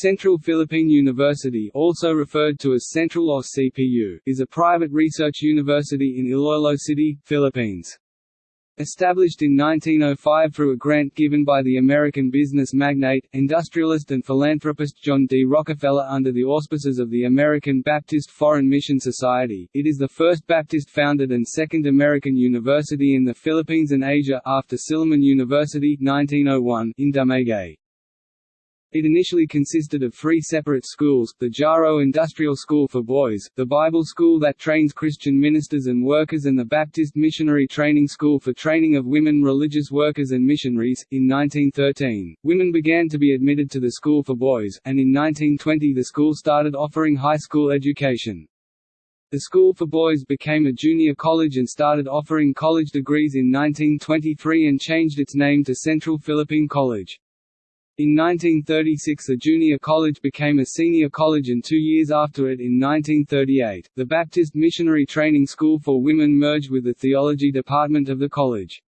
Central Philippine University also referred to as Central or CPU, is a private research university in Iloilo City, Philippines. Established in 1905 through a grant given by the American business magnate, industrialist and philanthropist John D. Rockefeller under the auspices of the American Baptist Foreign Mission Society, it is the first Baptist-founded and second American university in the Philippines and Asia after Silliman University 1901 in Dumaguete. It initially consisted of three separate schools, the Jaro Industrial School for Boys, the Bible School that trains Christian ministers and workers and the Baptist Missionary Training School for training of women religious workers and missionaries. In 1913, women began to be admitted to the School for Boys, and in 1920 the school started offering high school education. The School for Boys became a junior college and started offering college degrees in 1923 and changed its name to Central Philippine College. In 1936 a junior college became a senior college and two years after it in 1938, the Baptist Missionary Training School for Women merged with the theology department of the college.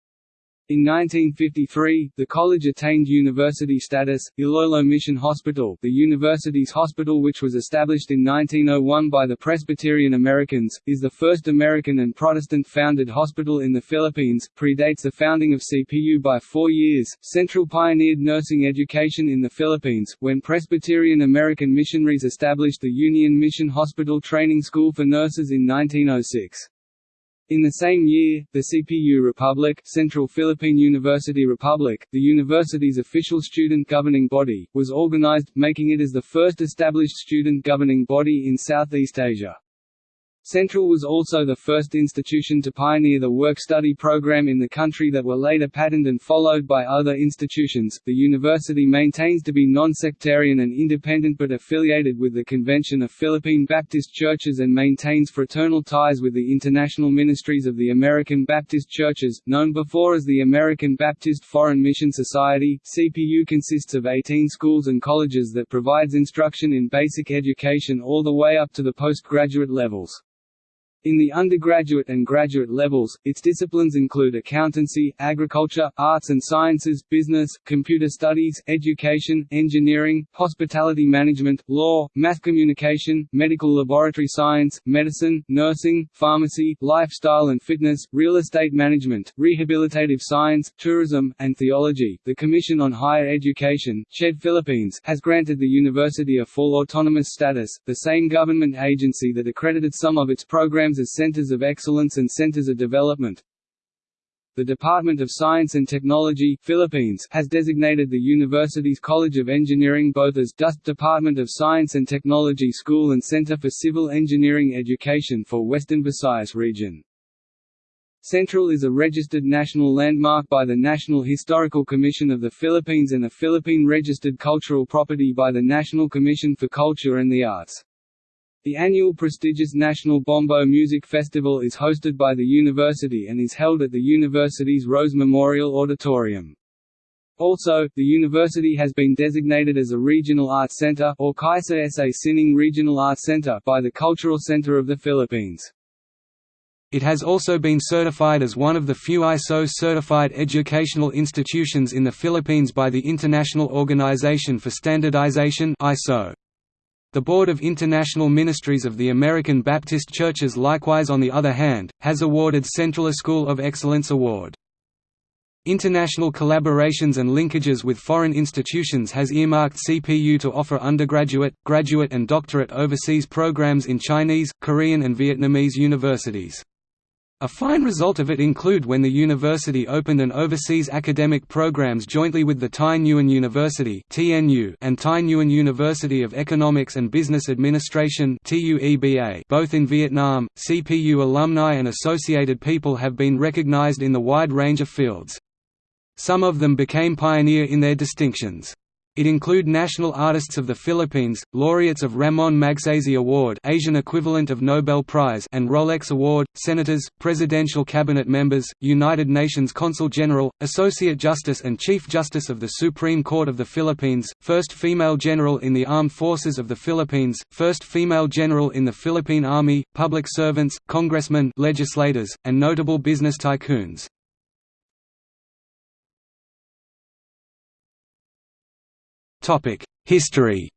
In 1953, the college attained university status. Iloilo Mission Hospital, the university's hospital which was established in 1901 by the Presbyterian Americans, is the first American and Protestant-founded hospital in the Philippines, predates the founding of CPU by four years. Central pioneered nursing education in the Philippines, when Presbyterian American missionaries established the Union Mission Hospital Training School for Nurses in 1906. In the same year, the CPU Republic Central Philippine University Republic, the university's official student governing body, was organized, making it as the first established student governing body in Southeast Asia. Central was also the first institution to pioneer the work-study program in the country that were later patterned and followed by other institutions. The university maintains to be non-sectarian and independent but affiliated with the Convention of Philippine Baptist Churches and maintains fraternal ties with the international ministries of the American Baptist Churches, known before as the American Baptist Foreign Mission Society. CPU consists of 18 schools and colleges that provides instruction in basic education all the way up to the postgraduate levels. In the undergraduate and graduate levels, its disciplines include accountancy, agriculture, arts and sciences, business, computer studies, education, engineering, hospitality management, law, mass communication, medical laboratory science, medicine, nursing, pharmacy, lifestyle and fitness, real estate management, rehabilitative science, tourism, and theology. The Commission on Higher Education, CHED Philippines, has granted the university a full autonomous status, the same government agency that accredited some of its programs programs as Centers of Excellence and Centers of Development. The Department of Science and Technology Philippines has designated the university's College of Engineering both as DOST Department of Science and Technology School and Center for Civil Engineering Education for Western Visayas region. Central is a registered national landmark by the National Historical Commission of the Philippines and a Philippine registered cultural property by the National Commission for Culture and the Arts. The annual prestigious National Bombo Music Festival is hosted by the university and is held at the university's Rose Memorial Auditorium. Also, the university has been designated as a regional arts center or Kaisa sa Sining Regional Arts Center by the Cultural Center of the Philippines. It has also been certified as one of the few ISO-certified educational institutions in the Philippines by the International Organization for Standardization ISO. The Board of International Ministries of the American Baptist Churches likewise on the other hand, has awarded Central a School of Excellence Award. International collaborations and linkages with foreign institutions has earmarked CPU to offer undergraduate, graduate and doctorate overseas programs in Chinese, Korean and Vietnamese universities. A fine result of it include when the university opened an overseas academic programs jointly with the Thai Nguyen University and Thai Nguyen University of Economics and Business Administration both in Vietnam. CPU alumni and associated people have been recognized in the wide range of fields. Some of them became pioneer in their distinctions. It include national artists of the Philippines, laureates of Ramon Magsaysay Award Asian equivalent of Nobel Prize and Rolex Award, senators, presidential cabinet members, United Nations Consul General, Associate Justice and Chief Justice of the Supreme Court of the Philippines, first female general in the Armed Forces of the Philippines, first female general in the Philippine Army, public servants, congressmen legislators, and notable business tycoons. History.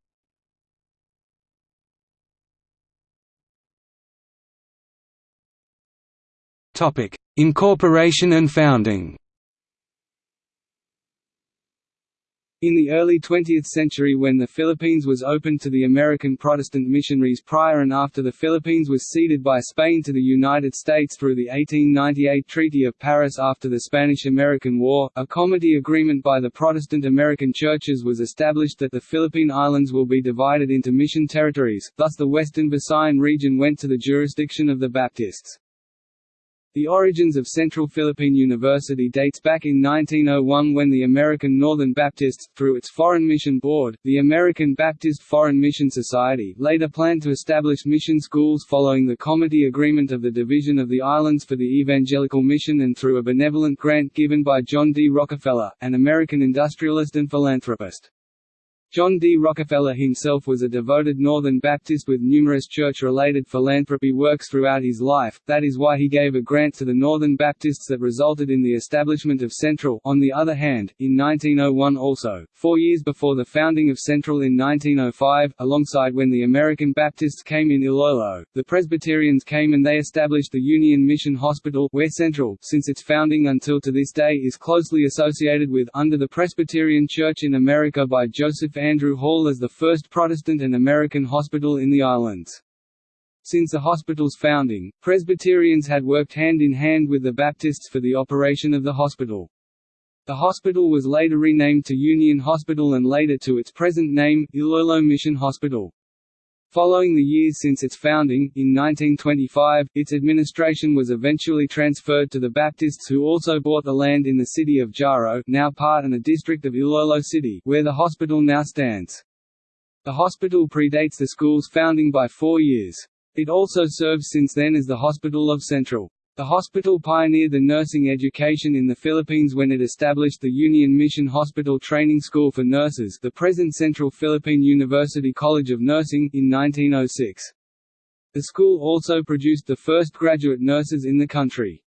Incorporation and founding. In the early 20th century when the Philippines was opened to the American Protestant missionaries prior and after the Philippines was ceded by Spain to the United States through the 1898 Treaty of Paris after the Spanish–American War, a comity agreement by the Protestant American churches was established that the Philippine Islands will be divided into mission territories, thus the Western Visayan region went to the jurisdiction of the Baptists. The origins of Central Philippine University dates back in 1901 when the American Northern Baptists, through its Foreign Mission Board, the American Baptist Foreign Mission Society, later planned to establish mission schools following the Comity Agreement of the Division of the Islands for the Evangelical Mission and through a benevolent grant given by John D. Rockefeller, an American industrialist and philanthropist. John D. Rockefeller himself was a devoted Northern Baptist with numerous church-related philanthropy works throughout his life, that is why he gave a grant to the Northern Baptists that resulted in the establishment of Central. On the other hand, in 1901 also, four years before the founding of Central in 1905, alongside when the American Baptists came in Iloilo, the Presbyterians came and they established the Union Mission Hospital, where Central, since its founding until to this day is closely associated with, under the Presbyterian Church in America by Joseph Andrew Hall as the first Protestant and American hospital in the islands. Since the hospital's founding, Presbyterians had worked hand in hand with the Baptists for the operation of the hospital. The hospital was later renamed to Union Hospital and later to its present name, Iloilo Mission Hospital. Following the years since its founding, in 1925, its administration was eventually transferred to the Baptists who also bought the land in the city of Jaro now part and a district of Iloilo City, where the hospital now stands. The hospital predates the school's founding by four years. It also serves since then as the Hospital of Central. The hospital pioneered the nursing education in the Philippines when it established the Union Mission Hospital Training School for Nurses the present Central Philippine University College of Nursing in 1906. The school also produced the first graduate nurses in the country.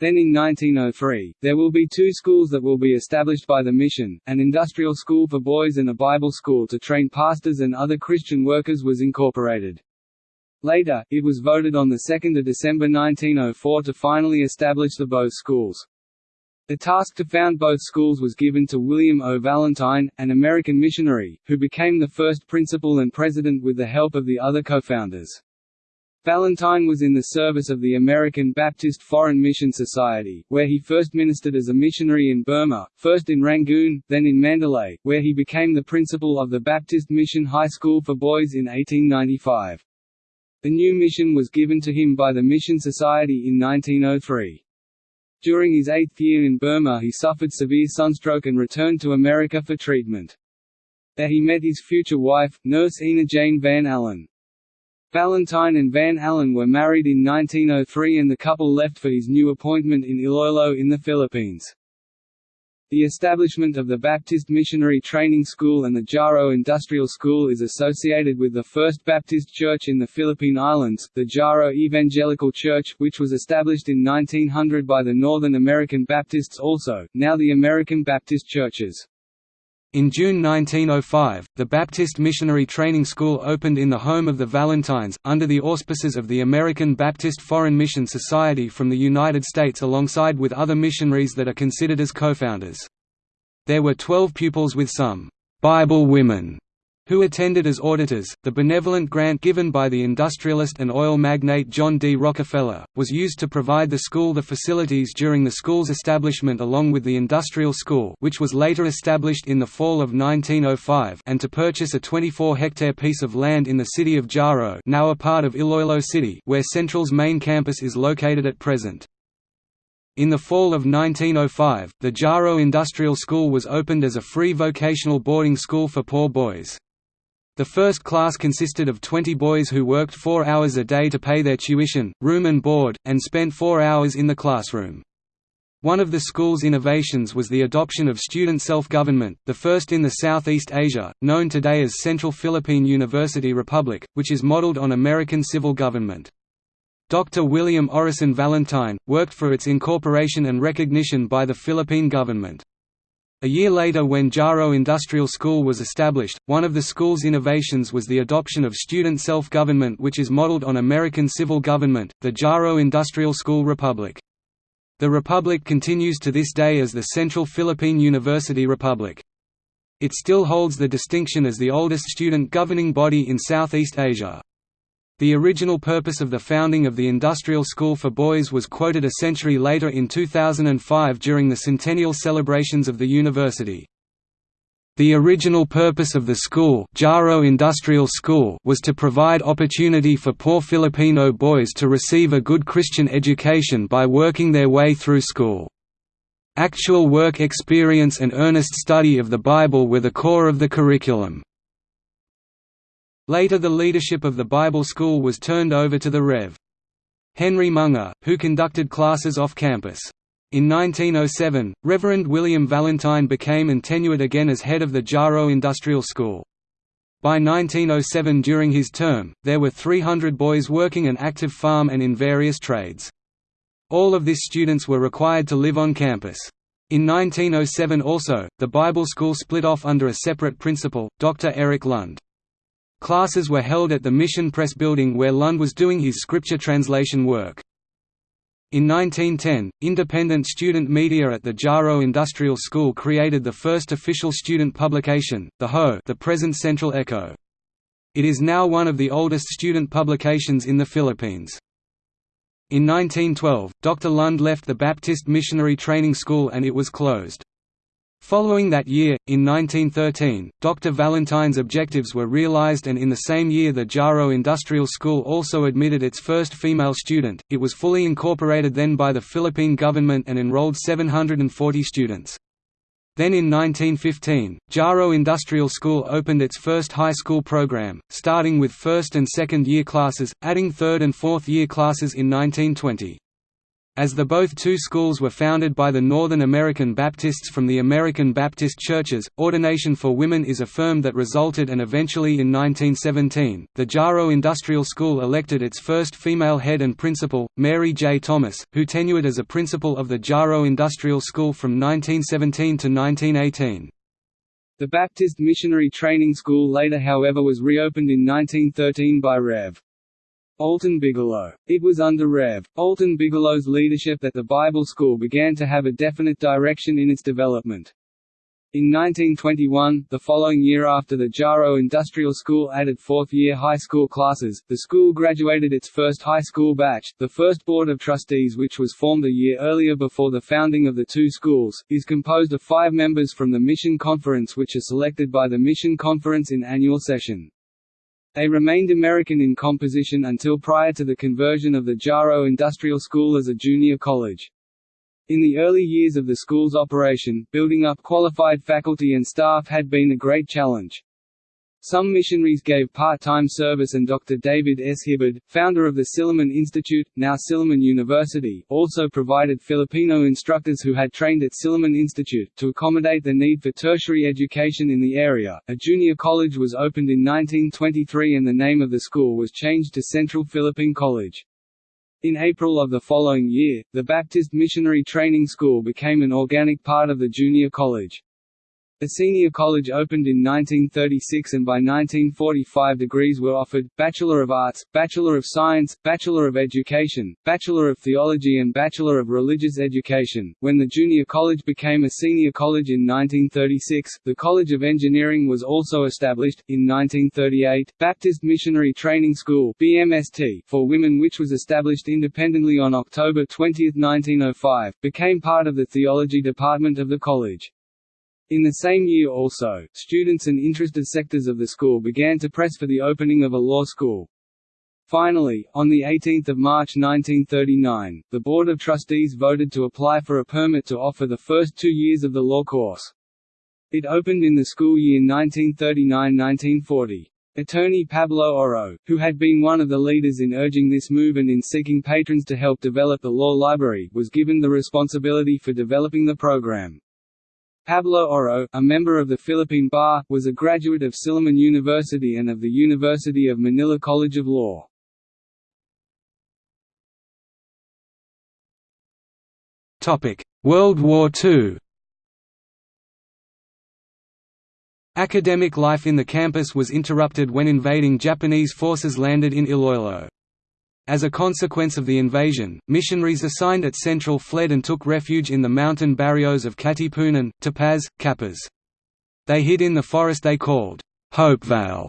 Then in 1903, there will be two schools that will be established by the mission, an industrial school for boys and a Bible school to train pastors and other Christian workers was incorporated. Later, it was voted on 2 December 1904 to finally establish the both schools. The task to found both schools was given to William O. Valentine, an American missionary, who became the first principal and president with the help of the other co-founders. Valentine was in the service of the American Baptist Foreign Mission Society, where he first ministered as a missionary in Burma, first in Rangoon, then in Mandalay, where he became the principal of the Baptist Mission High School for Boys in 1895. The new mission was given to him by the Mission Society in 1903. During his eighth year in Burma he suffered severe sunstroke and returned to America for treatment. There he met his future wife, nurse Ina Jane Van Allen. Valentine and Van Allen were married in 1903 and the couple left for his new appointment in Iloilo in the Philippines. The establishment of the Baptist Missionary Training School and the Jaro Industrial School is associated with the First Baptist Church in the Philippine Islands, the Jaro Evangelical Church, which was established in 1900 by the Northern American Baptists also, now the American Baptist Churches. In June 1905, the Baptist Missionary Training School opened in the home of the Valentines, under the auspices of the American Baptist Foreign Mission Society from the United States alongside with other missionaries that are considered as co-founders. There were 12 pupils with some «Bible women» who attended as auditors. The benevolent grant given by the industrialist and oil magnate John D. Rockefeller, was used to provide the school the facilities during the school's establishment along with the industrial school which was later established in the fall of 1905 and to purchase a 24-hectare piece of land in the city of Jaro now a part of Iloilo City where Central's main campus is located at present. In the fall of 1905, the Jaro Industrial School was opened as a free vocational boarding school for poor boys. The first class consisted of 20 boys who worked four hours a day to pay their tuition, room and board, and spent four hours in the classroom. One of the school's innovations was the adoption of student self-government, the first in the Southeast Asia, known today as Central Philippine University Republic, which is modeled on American civil government. Dr. William Orison Valentine, worked for its incorporation and recognition by the Philippine government. A year later when Jaro Industrial School was established, one of the school's innovations was the adoption of student self-government which is modeled on American civil government, the Jaro Industrial School Republic. The republic continues to this day as the Central Philippine University Republic. It still holds the distinction as the oldest student governing body in Southeast Asia. The original purpose of the founding of the Industrial School for Boys was quoted a century later in 2005 during the centennial celebrations of the university. The original purpose of the school, Jaro Industrial School was to provide opportunity for poor Filipino boys to receive a good Christian education by working their way through school. Actual work experience and earnest study of the Bible were the core of the curriculum. Later the leadership of the Bible school was turned over to the Rev. Henry Munger, who conducted classes off campus. In 1907, Reverend William Valentine became and tenured again as head of the Jaro Industrial School. By 1907 during his term, there were 300 boys working an active farm and in various trades. All of these students were required to live on campus. In 1907 also, the Bible school split off under a separate principal, Dr. Eric Lund. Classes were held at the Mission Press building where Lund was doing his scripture translation work. In 1910, independent student media at the Jaro Industrial School created the first official student publication, the Ho the present Central Echo. It is now one of the oldest student publications in the Philippines. In 1912, Dr. Lund left the Baptist Missionary Training School and it was closed. Following that year, in 1913, Dr. Valentine's objectives were realized and in the same year the Jaro Industrial School also admitted its first female student. It was fully incorporated then by the Philippine government and enrolled 740 students. Then in 1915, Jaro Industrial School opened its first high school program, starting with first and second year classes, adding third and fourth year classes in 1920. As the both two schools were founded by the Northern American Baptists from the American Baptist churches, ordination for women is a firm that resulted and eventually in 1917, the Jaro Industrial School elected its first female head and principal, Mary J. Thomas, who tenured as a principal of the Jaro Industrial School from 1917 to 1918. The Baptist Missionary Training School later however was reopened in 1913 by Rev. Alton Bigelow. It was under Rev. Alton Bigelow's leadership that the Bible School began to have a definite direction in its development. In 1921, the following year after the Jaro Industrial School added fourth-year high school classes, the school graduated its first high school batch. The first Board of Trustees which was formed a year earlier before the founding of the two schools, is composed of five members from the Mission Conference which are selected by the Mission Conference in annual session. They remained American in composition until prior to the conversion of the Jaro Industrial School as a junior college. In the early years of the school's operation, building up qualified faculty and staff had been a great challenge. Some missionaries gave part-time service and Dr. David S. Hibbard, founder of the Silliman Institute, now Silliman University, also provided Filipino instructors who had trained at Silliman Institute, to accommodate the need for tertiary education in the area. A junior college was opened in 1923 and the name of the school was changed to Central Philippine College. In April of the following year, the Baptist Missionary Training School became an organic part of the junior college. A senior college opened in 1936 and by 1945 degrees were offered, Bachelor of Arts, Bachelor of Science, Bachelor of Education, Bachelor of Theology and Bachelor of Religious Education. When the junior college became a senior college in 1936, the College of Engineering was also established. In 1938, Baptist Missionary Training School BMST for women which was established independently on October 20, 1905, became part of the theology department of the college. In the same year also, students and interested sectors of the school began to press for the opening of a law school. Finally, on 18 March 1939, the Board of Trustees voted to apply for a permit to offer the first two years of the law course. It opened in the school year 1939–1940. Attorney Pablo Oro, who had been one of the leaders in urging this move and in seeking patrons to help develop the law library, was given the responsibility for developing the program. Pablo Oro, a member of the Philippine Bar, was a graduate of Silliman University and of the University of Manila College of Law. World War II Academic life in the campus was interrupted when invading Japanese forces landed in Iloilo. As a consequence of the invasion, missionaries assigned at Central fled and took refuge in the mountain barrios of Katipunan, Tapaz, Capiz. They hid in the forest they called Hopevale,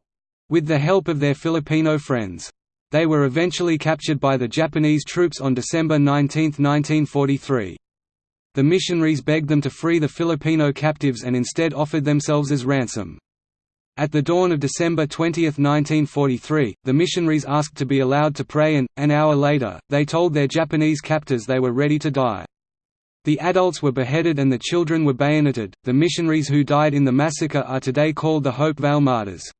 with the help of their Filipino friends. They were eventually captured by the Japanese troops on December 19, 1943. The missionaries begged them to free the Filipino captives and instead offered themselves as ransom. At the dawn of December 20, 1943, the missionaries asked to be allowed to pray and, an hour later, they told their Japanese captors they were ready to die. The adults were beheaded and the children were bayoneted. The missionaries who died in the massacre are today called the Hope Hopevale Martyrs.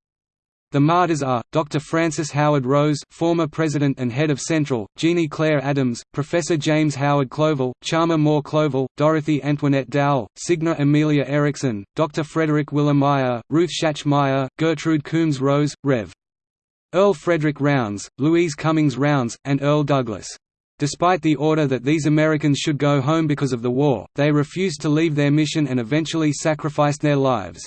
The martyrs are, Dr. Francis Howard Rose former president and head of Central, Jeannie Claire Adams, Professor James Howard Covell, Chalmer Moore Covell, Dorothy Antoinette Dowell, Signa Amelia Erickson, Dr. Frederick Willer Meyer, Ruth Schatch Meyer, Gertrude Coombs Rose, Rev. Earl Frederick Rounds, Louise Cummings Rounds, and Earl Douglas. Despite the order that these Americans should go home because of the war, they refused to leave their mission and eventually sacrificed their lives.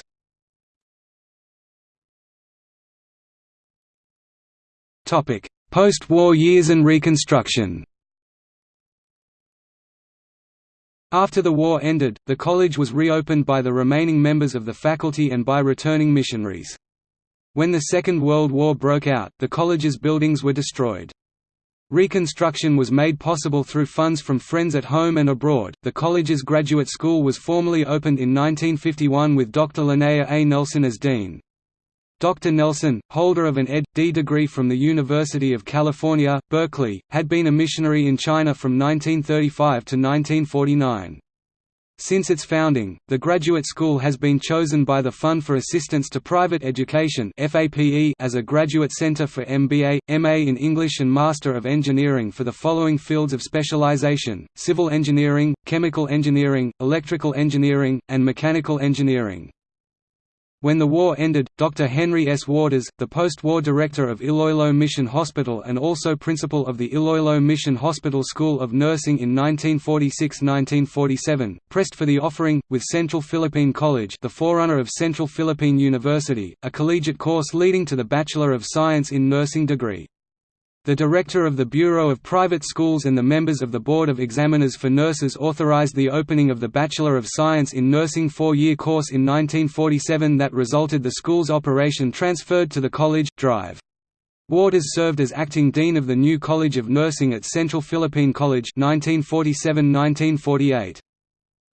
Post-war years and Reconstruction After the war ended, the college was reopened by the remaining members of the faculty and by returning missionaries. When the Second World War broke out, the college's buildings were destroyed. Reconstruction was made possible through funds from friends at home and abroad. The college's graduate school was formally opened in 1951 with Dr. Linnea A. Nelson as dean. Dr. Nelson, holder of an Ed.D. degree from the University of California, Berkeley, had been a missionary in China from 1935 to 1949. Since its founding, the graduate school has been chosen by the Fund for Assistance to Private Education as a graduate center for MBA, MA in English and Master of Engineering for the following fields of specialization, civil engineering, chemical engineering, electrical engineering, and mechanical engineering. When the war ended, Dr. Henry S. Waters, the post-war director of Iloilo Mission Hospital and also principal of the Iloilo Mission Hospital School of Nursing in 1946–1947, pressed for the offering, with Central Philippine College the forerunner of Central Philippine University, a collegiate course leading to the Bachelor of Science in Nursing degree. The director of the Bureau of Private Schools and the members of the Board of Examiners for Nurses authorized the opening of the Bachelor of Science in Nursing four-year course in 1947 that resulted the school's operation transferred to the college, Drive. Waters served as acting dean of the new College of Nursing at Central Philippine College 1947–1948.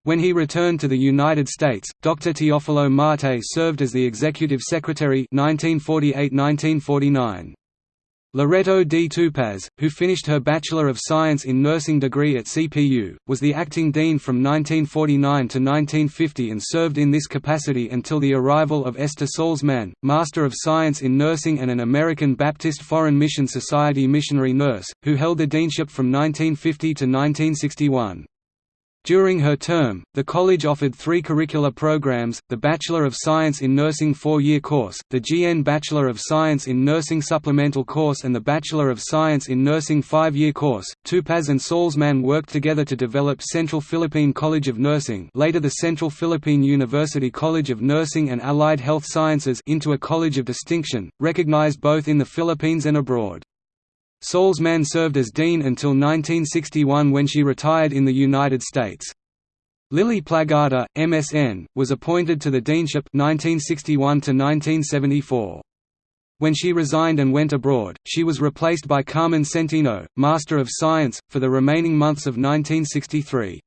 When he returned to the United States, Dr. Teofilo Marte served as the executive secretary 1948–1949. Loreto D. Tupaz, who finished her Bachelor of Science in Nursing degree at CPU, was the acting dean from 1949 to 1950 and served in this capacity until the arrival of Esther Salzman, Master of Science in Nursing and an American Baptist Foreign Mission Society missionary nurse, who held the deanship from 1950 to 1961. During her term, the college offered three curricular programs, the Bachelor of Science in Nursing four-year course, the GN Bachelor of Science in Nursing supplemental course and the Bachelor of Science in Nursing five-year course. Tupaz and Salzman worked together to develop Central Philippine College of Nursing later the Central Philippine University College of Nursing and Allied Health Sciences into a college of distinction, recognized both in the Philippines and abroad. Salzman served as dean until 1961 when she retired in the United States. Lily Plagada, MSN, was appointed to the deanship 1961 1974. When she resigned and went abroad, she was replaced by Carmen Centino, Master of Science, for the remaining months of 1963.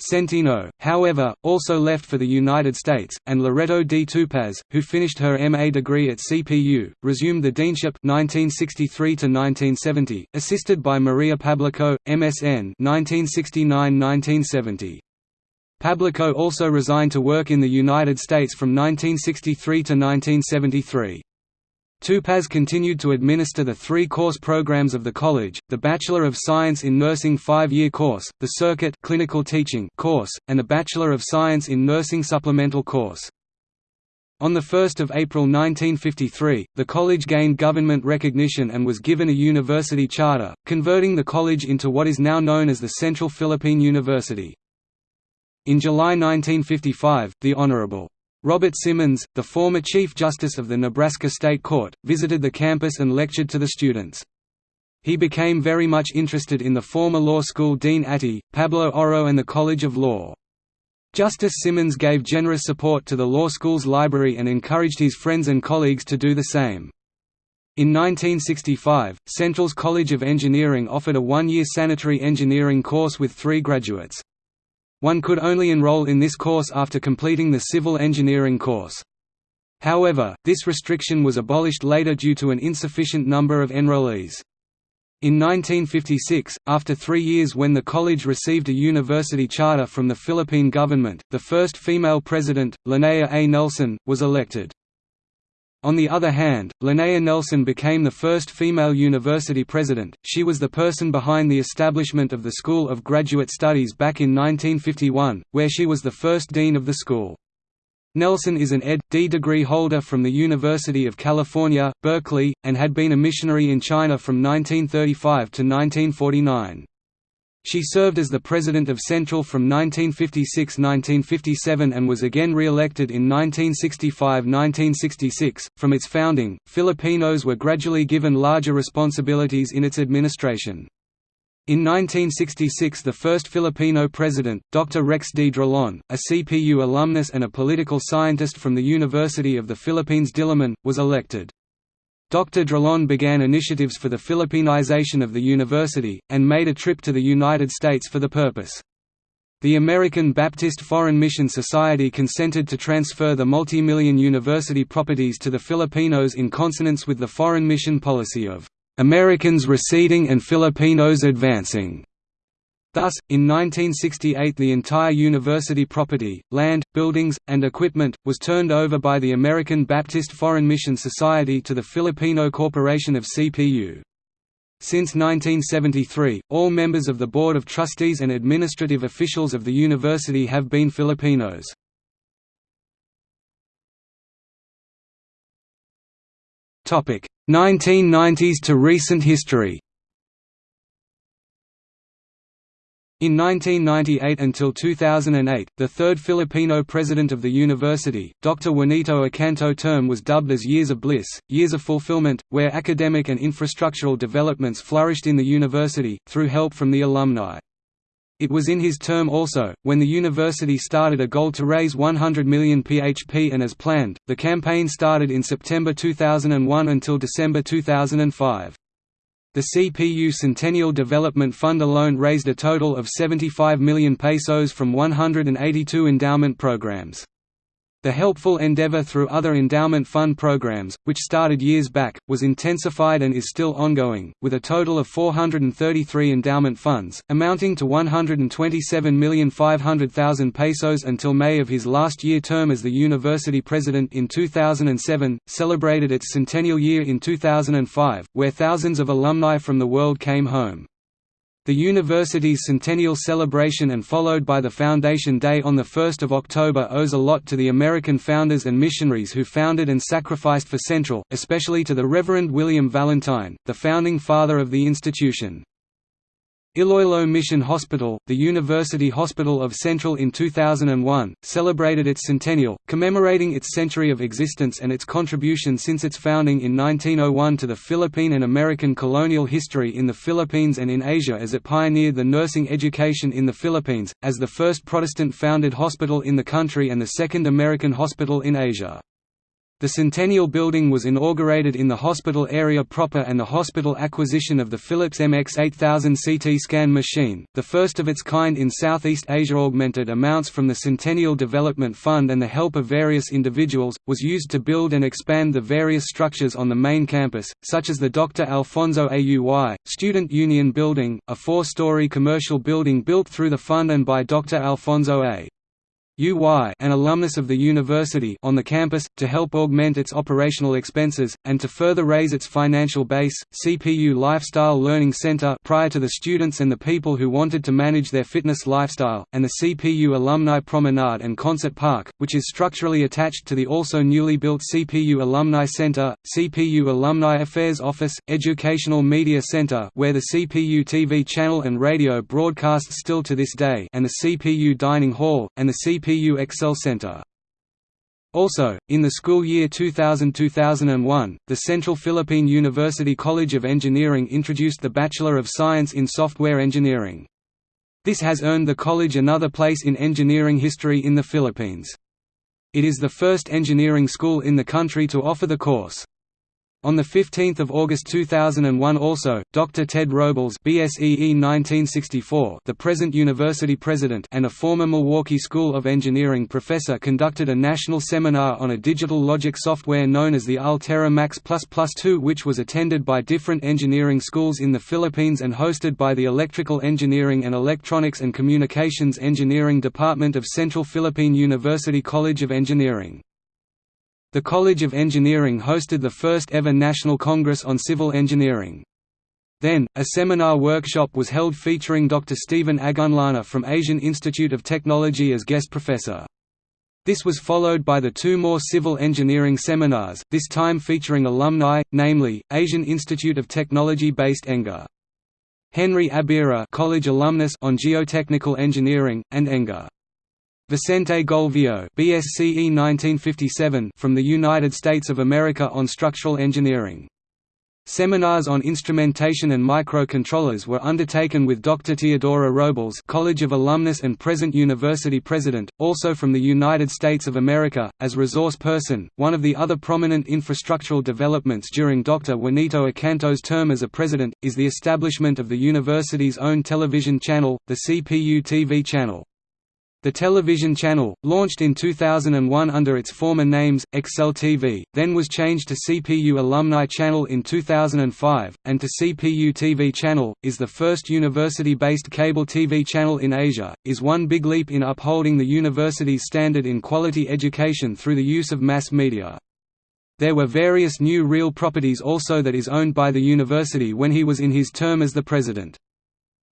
Centino, however, also left for the United States, and Loreto D. Tupaz, who finished her MA degree at CPU, resumed the deanship 1963–1970, assisted by Maria Pablico, MSN 1969–1970. Pablico also resigned to work in the United States from 1963 to 1973. Tupaz continued to administer the three course programs of the college, the Bachelor of Science in Nursing five-year course, the Circuit clinical teaching course, and the Bachelor of Science in Nursing supplemental course. On 1 April 1953, the college gained government recognition and was given a university charter, converting the college into what is now known as the Central Philippine University. In July 1955, the Honorable Robert Simmons, the former Chief Justice of the Nebraska State Court, visited the campus and lectured to the students. He became very much interested in the former law school dean Atty, Pablo Oro and the College of Law. Justice Simmons gave generous support to the law school's library and encouraged his friends and colleagues to do the same. In 1965, Central's College of Engineering offered a one-year sanitary engineering course with three graduates. One could only enroll in this course after completing the civil engineering course. However, this restriction was abolished later due to an insufficient number of enrollees. In 1956, after three years when the college received a university charter from the Philippine government, the first female president, Linnea A. Nelson, was elected. On the other hand, Linnea Nelson became the first female university president. She was the person behind the establishment of the School of Graduate Studies back in 1951, where she was the first dean of the school. Nelson is an Ed.D. degree holder from the University of California, Berkeley, and had been a missionary in China from 1935 to 1949. She served as the president of Central from 1956–1957 and was again re-elected in 1965–1966. From its founding, Filipinos were gradually given larger responsibilities in its administration. In 1966 the first Filipino president, Dr. Rex D. Drilon, a CPU alumnus and a political scientist from the University of the Philippines Diliman, was elected. Dr. Drilon began initiatives for the Filipinization of the university, and made a trip to the United States for the purpose. The American Baptist Foreign Mission Society consented to transfer the multi-million university properties to the Filipinos in consonance with the foreign mission policy of Americans receding and Filipinos advancing. Thus, in 1968 the entire university property, land, buildings, and equipment, was turned over by the American Baptist Foreign Mission Society to the Filipino Corporation of CPU. Since 1973, all members of the Board of Trustees and administrative officials of the university have been Filipinos. Topic: 1990s to recent history In 1998 until 2008, the third Filipino president of the university, Dr. Juanito Acanto term was dubbed as Years of Bliss, Years of Fulfillment, where academic and infrastructural developments flourished in the university, through help from the alumni. It was in his term also, when the university started a goal to raise 100 million PHP and as planned, the campaign started in September 2001 until December 2005. The CPU Centennial Development Fund alone raised a total of 75 million pesos from 182 endowment programs. The helpful endeavor through other endowment fund programs, which started years back, was intensified and is still ongoing, with a total of 433 endowment funds, amounting to 127,500,000 pesos until May of his last year term as the university president in 2007, celebrated its centennial year in 2005, where thousands of alumni from the world came home. The university's centennial celebration and followed by the Foundation Day on 1 October owes a lot to the American founders and missionaries who founded and sacrificed for Central, especially to the Reverend William Valentine, the founding father of the institution. Iloilo Mission Hospital, the University Hospital of Central in 2001, celebrated its centennial, commemorating its century of existence and its contribution since its founding in 1901 to the Philippine and American colonial history in the Philippines and in Asia as it pioneered the nursing education in the Philippines, as the first Protestant-founded hospital in the country and the second American hospital in Asia. The Centennial Building was inaugurated in the hospital area proper and the hospital acquisition of the Philips MX8000 CT scan machine, the first of its kind in Southeast Asia augmented amounts from the Centennial Development Fund and the help of various individuals, was used to build and expand the various structures on the main campus, such as the Dr. Alfonso Auy, Student Union Building, a four-story commercial building built through the fund and by Dr. Alfonso A. UY an alumnus of the university on the campus, to help augment its operational expenses, and to further raise its financial base, CPU Lifestyle Learning Center prior to the students and the people who wanted to manage their fitness lifestyle, and the CPU Alumni Promenade and Concert Park, which is structurally attached to the also newly built CPU Alumni Center, CPU Alumni Affairs Office, Educational Media Center where the CPU TV channel and radio broadcasts still to this day and the CPU Dining Hall, and the CPU CPU Excel Center. Also, in the school year 2000–2001, the Central Philippine University College of Engineering introduced the Bachelor of Science in Software Engineering. This has earned the college another place in engineering history in the Philippines. It is the first engineering school in the country to offer the course. On 15 August 2001 also, Dr. Ted Robles BSEE 1964, the present university president and a former Milwaukee School of Engineering professor conducted a national seminar on a digital logic software known as the Altera Max++ 2 which was attended by different engineering schools in the Philippines and hosted by the Electrical Engineering and Electronics and Communications Engineering Department of Central Philippine University College of Engineering. The College of Engineering hosted the first ever National Congress on Civil Engineering. Then, a seminar workshop was held featuring Dr. Stephen Ogunlana from Asian Institute of Technology as guest professor. This was followed by the two more civil engineering seminars, this time featuring alumni, namely, Asian Institute of Technology based ENGA. Henry Abira College alumnus on Geotechnical Engineering, and ENGA. Vicente Golvio BSCE 1957 from the United States of America on structural engineering. Seminars on instrumentation and microcontrollers were undertaken with Dr. Teodora Robles College of Alumnus and present university president, also from the United States of America, as resource person. One of the other prominent infrastructural developments during Dr. Juanito Acanto's term as a president, is the establishment of the university's own television channel, the CPU TV channel. The television channel, launched in 2001 under its former names, Excel TV, then was changed to CPU Alumni Channel in 2005, and to CPU TV Channel, is the first university-based cable TV channel in Asia, is one big leap in upholding the university's standard in quality education through the use of mass media. There were various new real properties also that is owned by the university when he was in his term as the president.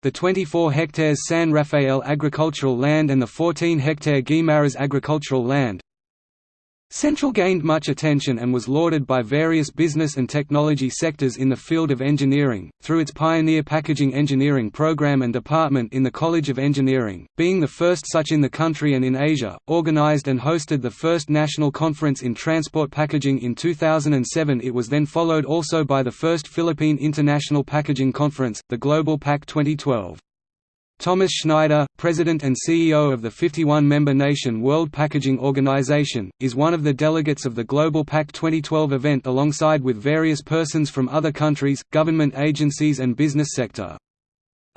The 24 hectares San Rafael agricultural land and the 14 hectare Guimaras agricultural land, Central gained much attention and was lauded by various business and technology sectors in the field of engineering, through its pioneer packaging engineering program and department in the College of Engineering, being the first such in the country and in Asia, organized and hosted the first national conference in transport packaging in 2007 it was then followed also by the first Philippine International Packaging Conference, the Global Pack 2012. Thomas Schneider, President and CEO of the 51-member nation World Packaging Organization, is one of the delegates of the Global Pack 2012 event alongside with various persons from other countries, government agencies and business sector.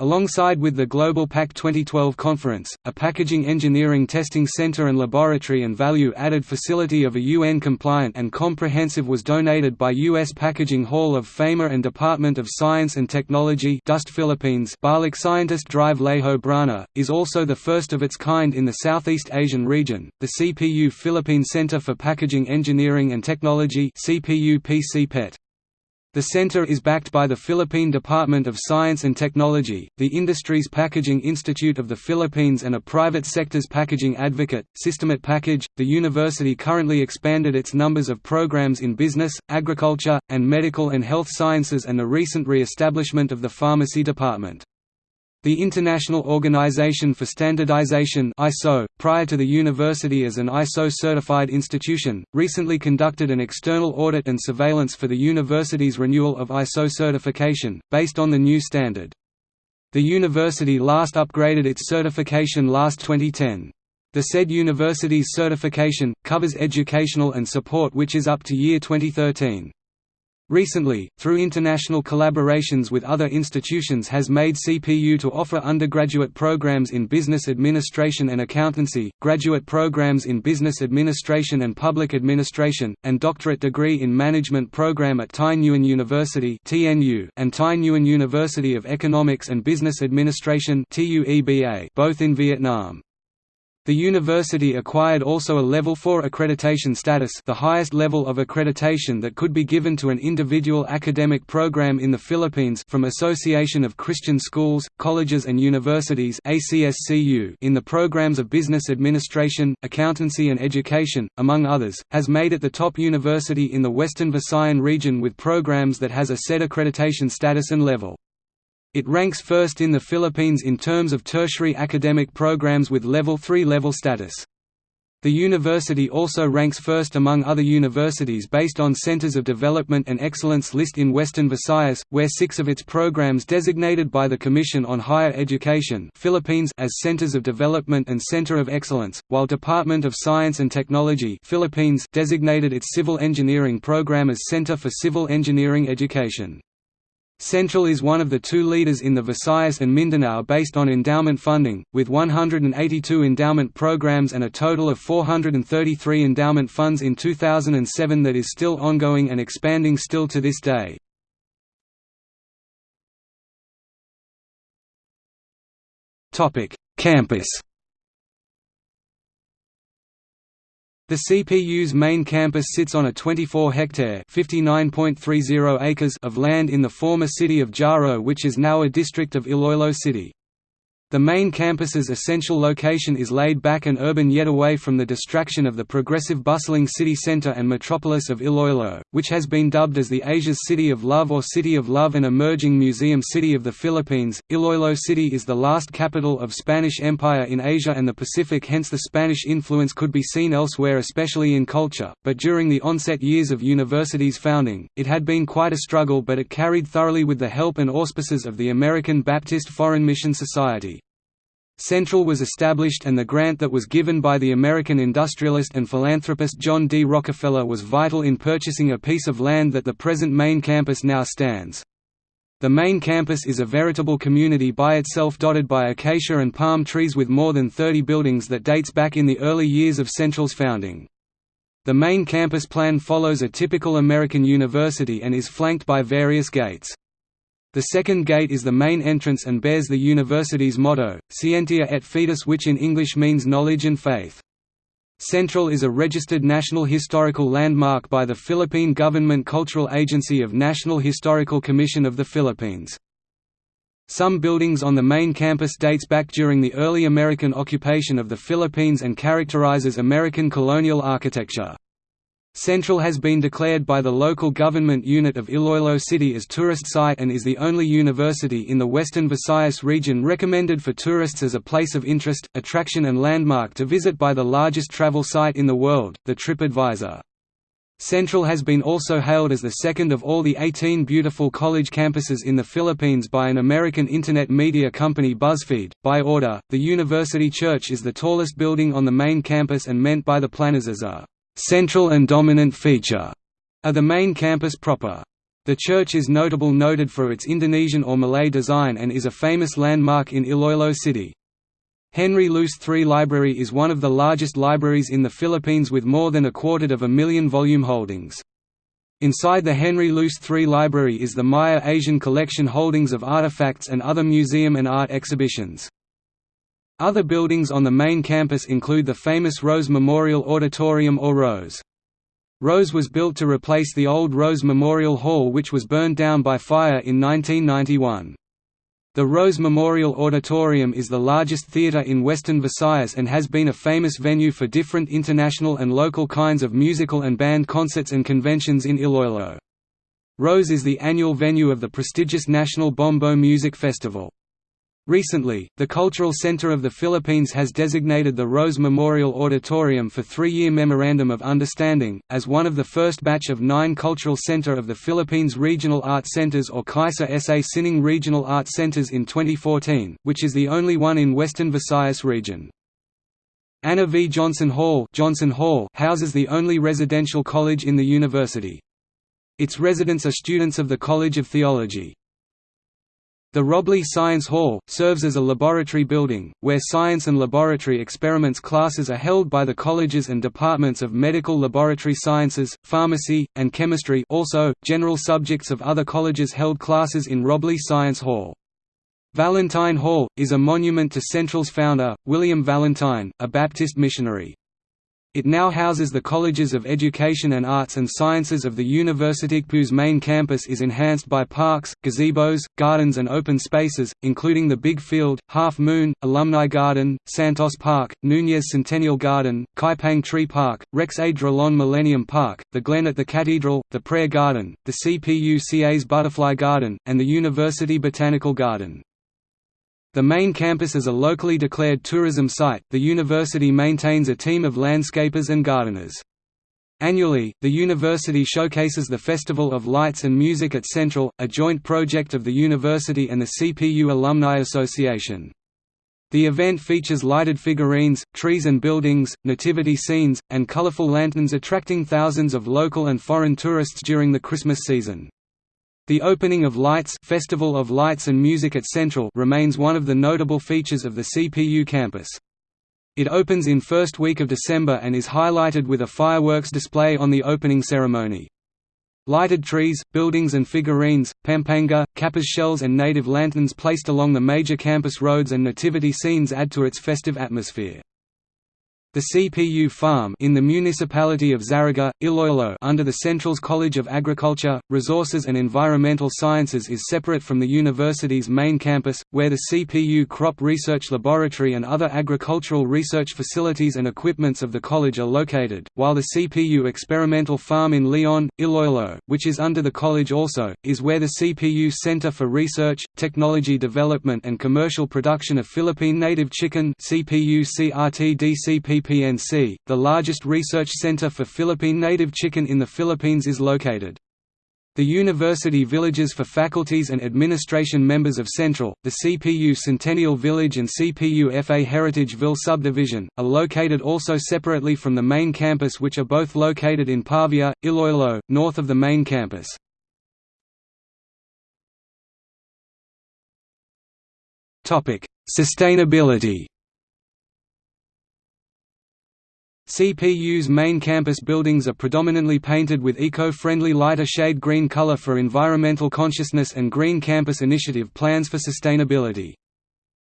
Alongside with the Global Pack 2012 conference, a packaging engineering testing center and laboratory and value-added facility of a UN-compliant and comprehensive was donated by U.S. Packaging Hall of Famer and Department of Science and Technology DOST Philippines Balik scientist Drive Lejo Brana, is also the first of its kind in the Southeast Asian region. The CPU Philippine Center for Packaging Engineering and Technology CPU PCPET the center is backed by the Philippine Department of Science and Technology, the Industries Packaging Institute of the Philippines and a private sector's packaging advocate, Systemat Package. The university currently expanded its numbers of programs in business, agriculture, and medical and health sciences and the recent re-establishment of the pharmacy department. The International Organization for Standardization ISO, prior to the university as an ISO-certified institution, recently conducted an external audit and surveillance for the university's renewal of ISO certification, based on the new standard. The university last upgraded its certification last 2010. The said university's certification, covers educational and support which is up to year 2013. Recently, through international collaborations with other institutions has made CPU to offer undergraduate programs in business administration and accountancy, graduate programs in business administration and public administration, and doctorate degree in management program at Thai Nguyen University and Thai Nguyen University of Economics and Business Administration both in Vietnam. The university acquired also a Level 4 accreditation status the highest level of accreditation that could be given to an individual academic program in the Philippines from Association of Christian Schools, Colleges and Universities in the programs of Business Administration, Accountancy and Education, among others, has made it the top university in the Western Visayan region with programs that has a said accreditation status and level. It ranks first in the Philippines in terms of tertiary academic programs with Level 3 level status. The university also ranks first among other universities based on Centers of Development and Excellence list in Western Visayas, where six of its programs designated by the Commission on Higher Education Philippines as Centers of Development and Center of Excellence, while Department of Science and Technology Philippines designated its Civil Engineering program as Center for Civil Engineering Education. Central is one of the two leaders in the Visayas and Mindanao based on endowment funding, with 182 endowment programs and a total of 433 endowment funds in 2007 that is still ongoing and expanding still to this day. Campus The CPU's main campus sits on a 24-hectare acres of land in the former city of Jaro which is now a district of Iloilo City. The main campus's essential location is laid back and urban yet away from the distraction of the progressive bustling city center and metropolis of Iloilo, which has been dubbed as the Asia's City of Love or City of Love and emerging museum city of the Philippines. Iloilo City is the last capital of Spanish Empire in Asia and the Pacific hence the Spanish influence could be seen elsewhere especially in culture, but during the onset years of university's founding, it had been quite a struggle but it carried thoroughly with the help and auspices of the American Baptist Foreign Mission Society. Central was established and the grant that was given by the American industrialist and philanthropist John D. Rockefeller was vital in purchasing a piece of land that the present main campus now stands. The main campus is a veritable community by itself dotted by acacia and palm trees with more than 30 buildings that dates back in the early years of Central's founding. The main campus plan follows a typical American university and is flanked by various gates. The second gate is the main entrance and bears the university's motto, Scientia et Fides which in English means knowledge and faith. Central is a registered National Historical Landmark by the Philippine Government Cultural Agency of National Historical Commission of the Philippines. Some buildings on the main campus dates back during the early American occupation of the Philippines and characterizes American colonial architecture. Central has been declared by the local government unit of Iloilo City as tourist site and is the only university in the western Visayas region recommended for tourists as a place of interest, attraction and landmark to visit by the largest travel site in the world, the TripAdvisor. Central has been also hailed as the second of all the 18 beautiful college campuses in the Philippines by an American internet media company BuzzFeed. By order, the University Church is the tallest building on the main campus and meant by the planners as a central and dominant feature of the main campus proper. The church is notable noted for its Indonesian or Malay design and is a famous landmark in Iloilo City. Henry Luce III Library is one of the largest libraries in the Philippines with more than a quarter of a million volume holdings. Inside the Henry Luce III Library is the Maya Asian collection holdings of artifacts and other museum and art exhibitions. Other buildings on the main campus include the famous Rose Memorial Auditorium or Rose. Rose was built to replace the old Rose Memorial Hall which was burned down by fire in 1991. The Rose Memorial Auditorium is the largest theatre in Western Visayas and has been a famous venue for different international and local kinds of musical and band concerts and conventions in Iloilo. Rose is the annual venue of the prestigious National Bombo Music Festival. Recently, the Cultural Center of the Philippines has designated the Rose Memorial Auditorium for three-year Memorandum of Understanding, as one of the first batch of nine Cultural Center of the Philippines Regional Art Centers or KAISA SA Sining Regional Art Centers in 2014, which is the only one in Western Visayas region. Anna V. Johnson Hall, Johnson Hall houses the only residential college in the university. Its residents are students of the College of Theology. The Robley Science Hall, serves as a laboratory building, where science and laboratory experiments classes are held by the colleges and departments of medical laboratory sciences, pharmacy, and chemistry also, general subjects of other colleges held classes in Robley Science Hall. Valentine Hall, is a monument to Central's founder, William Valentine, a Baptist missionary. It now houses the Colleges of Education and Arts and Sciences of the University whose main campus is enhanced by parks, gazebos, gardens and open spaces, including the Big Field, Half Moon, Alumni Garden, Santos Park, Nunez Centennial Garden, Kaipang Tree Park, Rex A. Millennium Park, the Glen at the Cathedral, the Prayer Garden, the CPUCA's Butterfly Garden, and the University Botanical Garden. The main campus is a locally declared tourism site. The university maintains a team of landscapers and gardeners. Annually, the university showcases the Festival of Lights and Music at Central, a joint project of the university and the CPU Alumni Association. The event features lighted figurines, trees and buildings, nativity scenes, and colorful lanterns attracting thousands of local and foreign tourists during the Christmas season. The opening of Lights Festival of Lights and Music at Central remains one of the notable features of the CPU campus. It opens in first week of December and is highlighted with a fireworks display on the opening ceremony. Lighted trees, buildings and figurines, pampanga, capiz shells and native lanterns placed along the major campus roads and nativity scenes add to its festive atmosphere. The CPU farm in the municipality of Zarraga, Iloilo under the Central's College of Agriculture, Resources and Environmental Sciences is separate from the university's main campus, where the CPU Crop Research Laboratory and other agricultural research facilities and equipments of the college are located, while the CPU Experimental Farm in Leon, Iloilo, which is under the college also, is where the CPU Center for Research, Technology Development and Commercial Production of Philippine Native Chicken CPU CRTDCP PNC, the largest research center for Philippine native chicken in the Philippines is located. The university villages for faculties and administration members of Central, the CPU Centennial Village and CPU FA Heritageville subdivision, are located also separately from the main campus which are both located in Pavia, Iloilo, north of the main campus. Sustainability CPU's main campus buildings are predominantly painted with eco-friendly lighter shade green color for environmental consciousness and Green Campus Initiative plans for sustainability.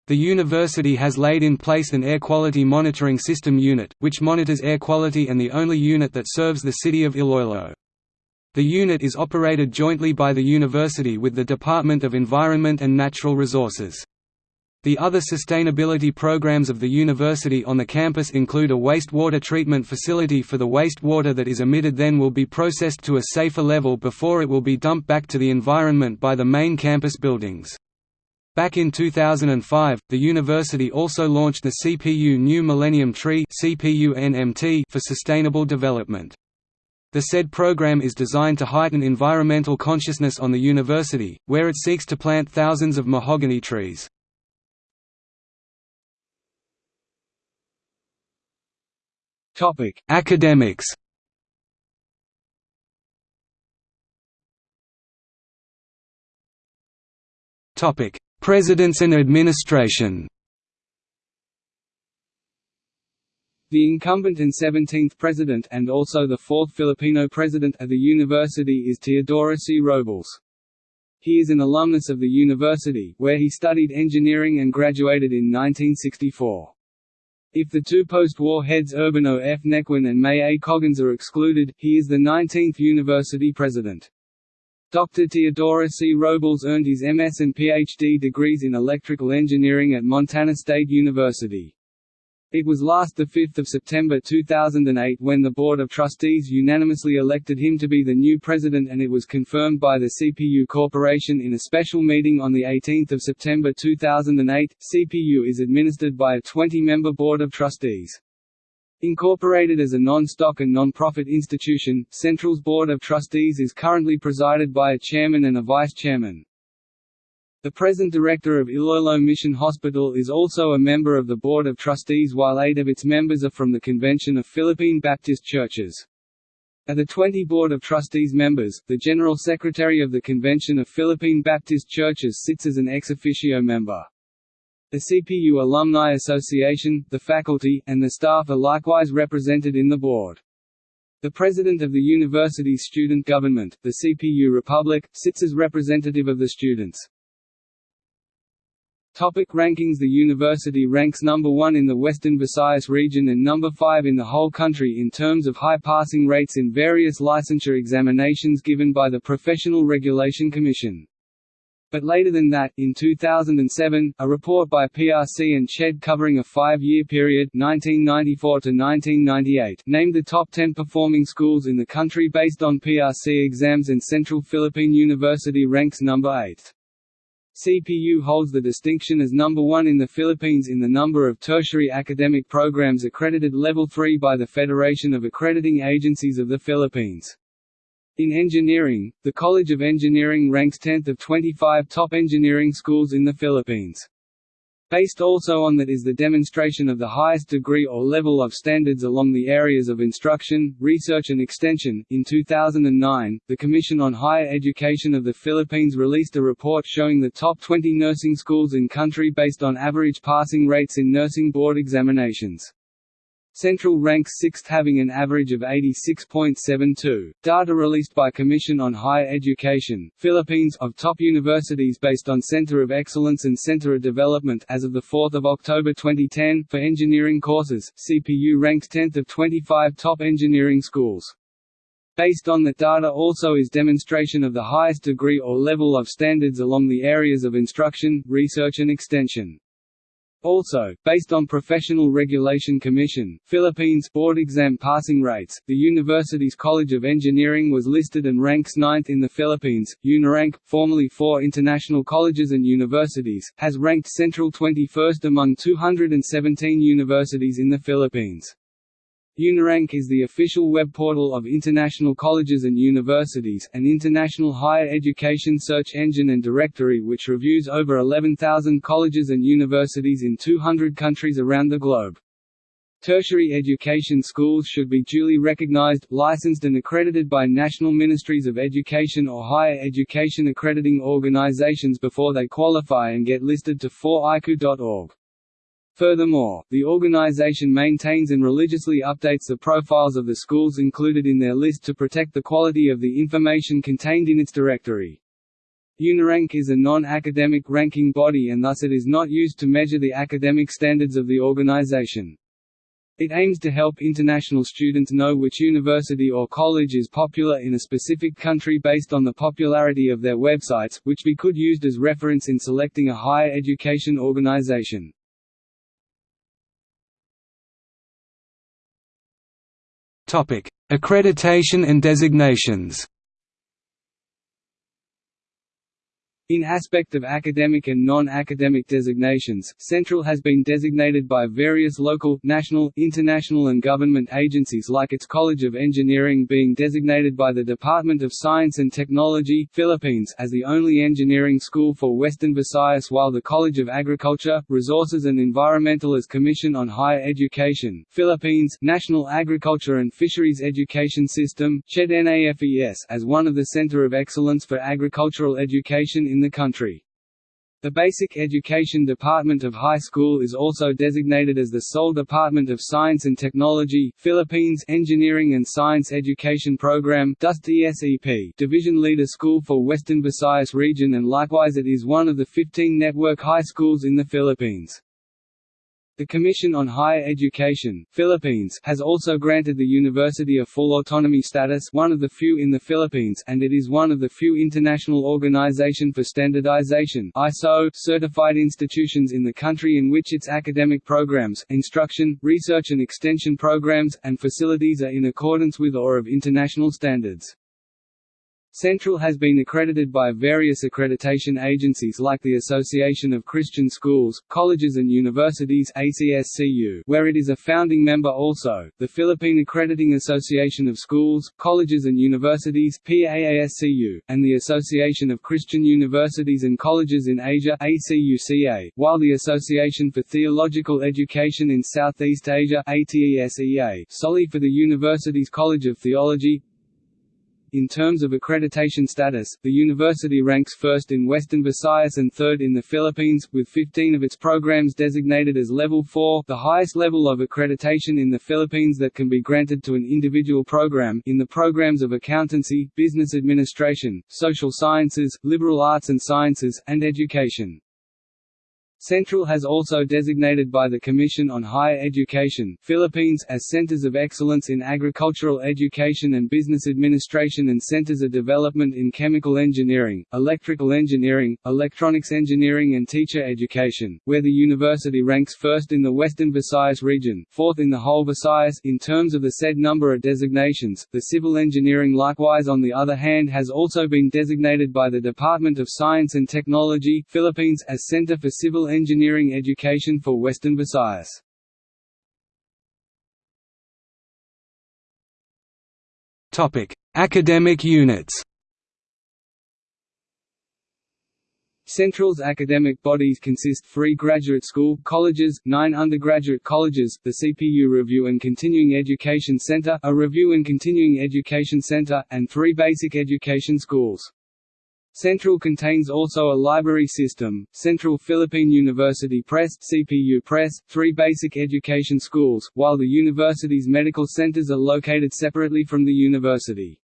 The university has laid in place an air quality monitoring system unit, which monitors air quality and the only unit that serves the city of Iloilo. The unit is operated jointly by the university with the Department of Environment and Natural Resources. The other sustainability programs of the university on the campus include a wastewater treatment facility for the wastewater that is emitted then will be processed to a safer level before it will be dumped back to the environment by the main campus buildings. Back in 2005, the university also launched the CPU New Millennium Tree for sustainable development. The said program is designed to heighten environmental consciousness on the university, where it seeks to plant thousands of mahogany trees. Topic: Academics. Topic: Presidents and administration. The incumbent and 17th president and also the fourth Filipino president of the university is Teodoro C. Robles. He is an alumnus of the university, where he studied engineering and graduated in 1964. If the two post-war heads Urbano F. Nequin and May A. Coggins are excluded, he is the 19th university president. Dr. Teodoro C. Robles earned his MS and PhD degrees in electrical engineering at Montana State University. It was last 5 September 2008 when the Board of Trustees unanimously elected him to be the new president and it was confirmed by the CPU Corporation in a special meeting on 18 September 2008. CPU is administered by a 20-member Board of Trustees. Incorporated as a non-stock and non-profit institution, Central's Board of Trustees is currently presided by a chairman and a vice-chairman. The present director of Iloilo Mission Hospital is also a member of the Board of Trustees while eight of its members are from the Convention of Philippine Baptist Churches. Of the 20 Board of Trustees members, the General Secretary of the Convention of Philippine Baptist Churches sits as an ex officio member. The CPU Alumni Association, the faculty, and the staff are likewise represented in the board. The president of the university's student government, the CPU Republic, sits as representative of the students. Topic rankings The university ranks number 1 in the Western Visayas region and number 5 in the whole country in terms of high passing rates in various licensure examinations given by the Professional Regulation Commission. But later than that, in 2007, a report by PRC and CHED covering a five-year period 1994 to 1998 named the top 10 performing schools in the country based on PRC exams and Central Philippine University ranks number 8. CPU holds the distinction as number one in the Philippines in the number of tertiary academic programs accredited level 3 by the Federation of Accrediting Agencies of the Philippines. In engineering, the College of Engineering ranks 10th of 25 top engineering schools in the Philippines. Based also on that is the demonstration of the highest degree or level of standards along the areas of instruction, research and extension. In 2009, the Commission on Higher Education of the Philippines released a report showing the top 20 nursing schools in country based on average passing rates in nursing board examinations. Central ranks sixth having an average of 86.72. Data released by Commission on Higher Education, Philippines of top universities based on Center of Excellence and Center of Development as of 4 October 2010 for engineering courses, CPU ranks 10th of 25 top engineering schools. Based on that data also is demonstration of the highest degree or level of standards along the areas of instruction, research and extension. Also, based on Professional Regulation Commission, Philippines board exam passing rates, the university's College of Engineering was listed and ranks ninth in the Philippines. UNIRANK, formerly four international colleges and universities, has ranked Central 21st among 217 universities in the Philippines. UNIRANK is the official web portal of international colleges and universities, an international higher education search engine and directory which reviews over 11,000 colleges and universities in 200 countries around the globe. Tertiary education schools should be duly recognized, licensed and accredited by national ministries of education or higher education accrediting organizations before they qualify and get listed to 4icu.org. Furthermore, the organization maintains and religiously updates the profiles of the schools included in their list to protect the quality of the information contained in its directory. UNIRANK is a non-academic ranking body and thus it is not used to measure the academic standards of the organization. It aims to help international students know which university or college is popular in a specific country based on the popularity of their websites, which be could used as reference in selecting a higher education organization. Accreditation and designations In aspect of academic and non-academic designations, Central has been designated by various local, national, international and government agencies like its College of Engineering being designated by the Department of Science and Technology Philippines as the only engineering school for Western Visayas while the College of Agriculture, Resources and Environmental as Commission on Higher Education Philippines National Agriculture and Fisheries Education System as one of the Center of Excellence for Agricultural Education in the country. The Basic Education Department of High School is also designated as the sole Department of Science and Technology Philippines Engineering and Science Education Program Division Leader School for Western Visayas region and likewise it is one of the 15 network high schools in the Philippines. The Commission on Higher Education Philippines has also granted the university a full autonomy status one of the few in the Philippines and it is one of the few International Organization for Standardization ISO certified institutions in the country in which its academic programs, instruction, research and extension programs, and facilities are in accordance with or of international standards. Central has been accredited by various accreditation agencies like the Association of Christian Schools, Colleges and Universities where it is a founding member also, the Philippine Accrediting Association of Schools, Colleges and Universities and the Association of Christian Universities and Colleges in Asia ACUCA, while the Association for Theological Education in Southeast Asia ATESEA, solely for the university's College of Theology, in terms of accreditation status, the university ranks first in Western Visayas and third in the Philippines, with 15 of its programs designated as Level 4 the highest level of accreditation in the Philippines that can be granted to an individual program in the programs of accountancy, business administration, social sciences, liberal arts and sciences, and education. Central has also designated by the Commission on Higher Education Philippines as Centers of Excellence in Agricultural Education and Business Administration and Centers of Development in Chemical Engineering, Electrical Engineering, Electronics Engineering and Teacher Education, where the university ranks first in the Western Visayas region, fourth in the whole Visayas in terms of the said number of designations. The civil engineering likewise on the other hand has also been designated by the Department of Science and Technology Philippines as Center for Civil engineering education for Western Visayas. Topic: Academic units. Central's academic bodies consist three graduate school colleges, nine undergraduate colleges, the CPU Review and Continuing Education Center, a Review and Continuing Education Center, and three basic education schools. Central contains also a library system, Central Philippine University Press CPU Press, three basic education schools, while the university's medical centers are located separately from the university.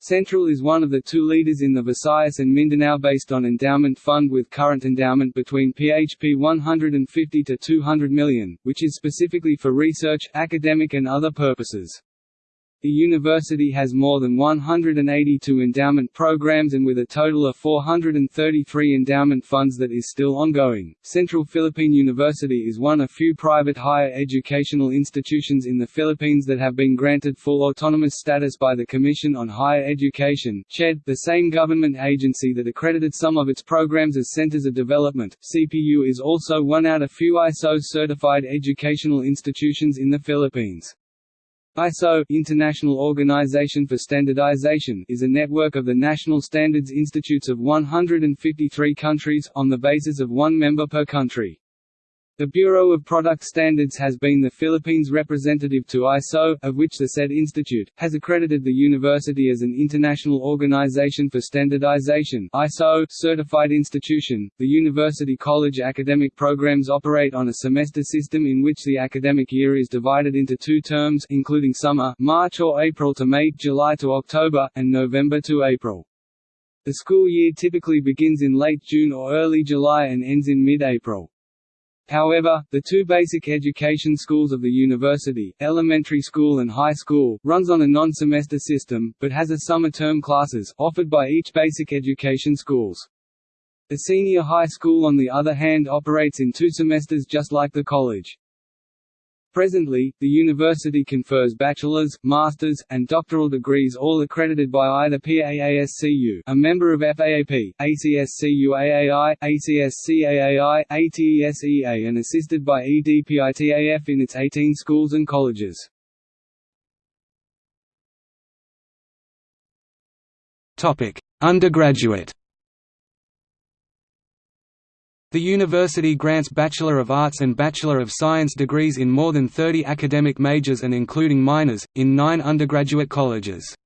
Central is one of the two leaders in the Visayas and Mindanao based on endowment fund with current endowment between PHP 150 to 200 million, which is specifically for research, academic and other purposes. The university has more than 182 endowment programs and with a total of 433 endowment funds that is still ongoing. Central Philippine University is one of few private higher educational institutions in the Philippines that have been granted full autonomous status by the Commission on Higher Education (CHED), the same government agency that accredited some of its programs as centers of development. CPU is also one out of few ISO certified educational institutions in the Philippines. ISO International Organization for Standardization is a network of the national standards institutes of 153 countries, on the basis of one member per country. The Bureau of Product Standards has been the Philippines' representative to ISO, of which the said institute, has accredited the university as an International Organization for Standardization ISO certified institution. The University College academic programs operate on a semester system in which the academic year is divided into two terms including summer March or April to May, July to October, and November to April. The school year typically begins in late June or early July and ends in mid-April. However, the two basic education schools of the university, elementary school and high school, runs on a non-semester system, but has a summer term classes, offered by each basic education schools. The senior high school on the other hand operates in two semesters just like the college. Presently, the university confers bachelor's, master's, and doctoral degrees all accredited by either PAASCU a member of FAAP, ACSCU-AAI, ACSC-AAI, ATESEA and assisted by EDPITAF in its 18 schools and colleges. Undergraduate the university grants Bachelor of Arts and Bachelor of Science degrees in more than 30 academic majors and including minors, in nine undergraduate colleges.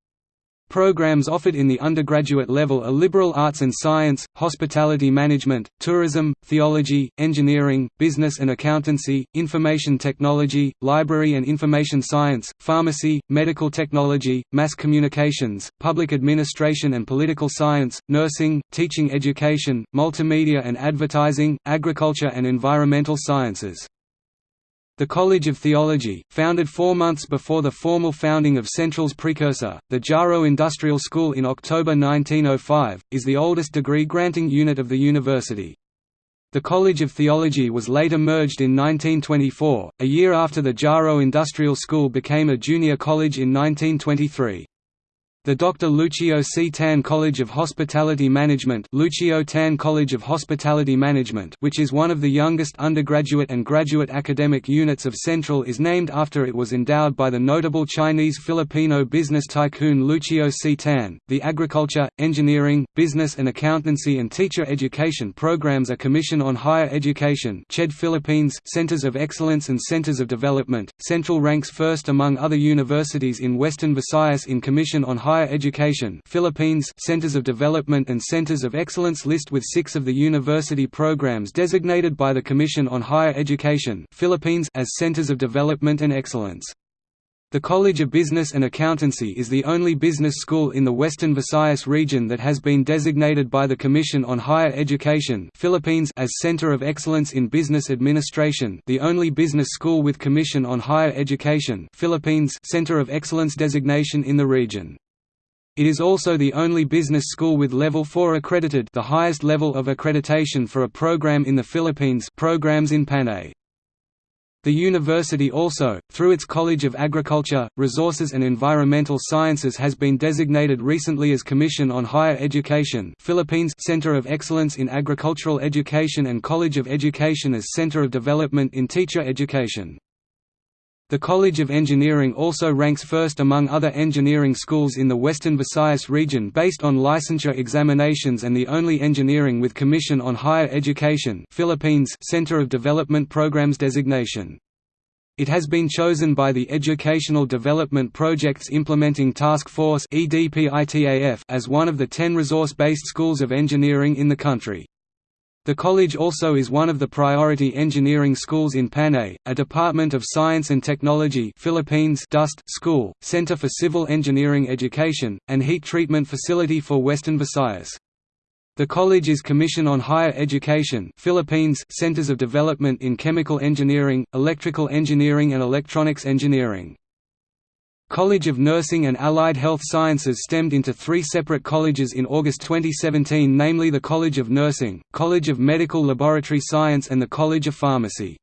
Programs offered in the undergraduate level are liberal arts and science, hospitality management, tourism, theology, engineering, business and accountancy, information technology, library and information science, pharmacy, medical technology, mass communications, public administration and political science, nursing, teaching education, multimedia and advertising, agriculture and environmental sciences. The College of Theology, founded four months before the formal founding of Central's precursor, the Jaro Industrial School in October 1905, is the oldest degree-granting unit of the university. The College of Theology was later merged in 1924, a year after the Jaro Industrial School became a junior college in 1923. The Dr. Lucio C. Tan College of Hospitality Management Lucio Tan College of Hospitality Management which is one of the youngest undergraduate and graduate academic units of Central is named after it was endowed by the notable Chinese-Filipino business tycoon Lucio C. Tan. The agriculture, engineering, business and accountancy and teacher education programs are Commission on Higher Education CHED Philippines Centers of Excellence and Centers of Development. Central ranks first among other universities in Western Visayas in Commission on Higher Higher Education Philippines Centers of Development and Centers of Excellence list with six of the university programs designated by the Commission on Higher Education Philippines as Centers of Development and Excellence. The College of Business and Accountancy is the only business school in the Western Visayas region that has been designated by the Commission on Higher Education Philippines as Center of Excellence in Business Administration the only business school with Commission on Higher Education Philippines Center of Excellence designation in the region. It is also the only business school with Level 4 accredited the highest level of accreditation for a program in the Philippines programs in Panay. The university also, through its College of Agriculture, Resources and Environmental Sciences has been designated recently as Commission on Higher Education Philippines Center of Excellence in Agricultural Education and College of Education as Center of Development in Teacher Education. The College of Engineering also ranks first among other engineering schools in the Western Visayas region based on licensure examinations and the only engineering with Commission on Higher Education Philippines Center of Development Programs designation. It has been chosen by the Educational Development Projects Implementing Task Force as one of the ten resource-based schools of engineering in the country. The college also is one of the priority engineering schools in Panay, a Department of Science and Technology Philippines DOST school, Center for Civil Engineering Education, and heat treatment facility for Western Visayas. The college is Commission on Higher Education Philippines Centers of Development in Chemical Engineering, Electrical Engineering and Electronics Engineering. College of Nursing and Allied Health Sciences stemmed into three separate colleges in August 2017 namely the College of Nursing, College of Medical Laboratory Science and the College of Pharmacy.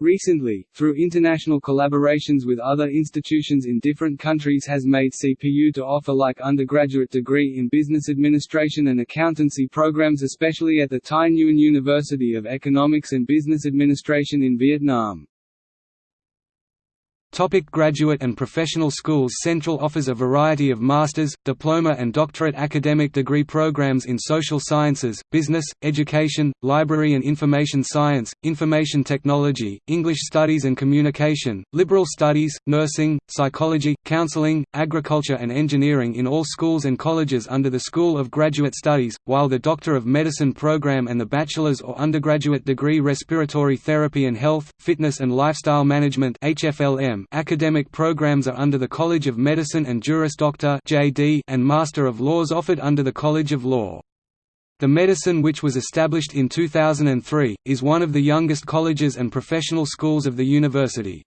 Recently, through international collaborations with other institutions in different countries has made CPU to offer like undergraduate degree in business administration and accountancy programs especially at the Thai Nguyen University of Economics and Business Administration in Vietnam. Topic graduate and professional schools Central offers a variety of master's, diploma and doctorate academic degree programs in social sciences, business, education, library and information science, information technology, English studies and communication, liberal studies, nursing, psychology, counseling, agriculture and engineering in all schools and colleges under the School of Graduate Studies, while the Doctor of Medicine program and the bachelor's or undergraduate degree Respiratory Therapy and Health, Fitness and Lifestyle Management HFLM academic programs are under the College of Medicine and Juris Doctor (JD) and Master of Laws offered under the College of Law. The medicine which was established in 2003, is one of the youngest colleges and professional schools of the university.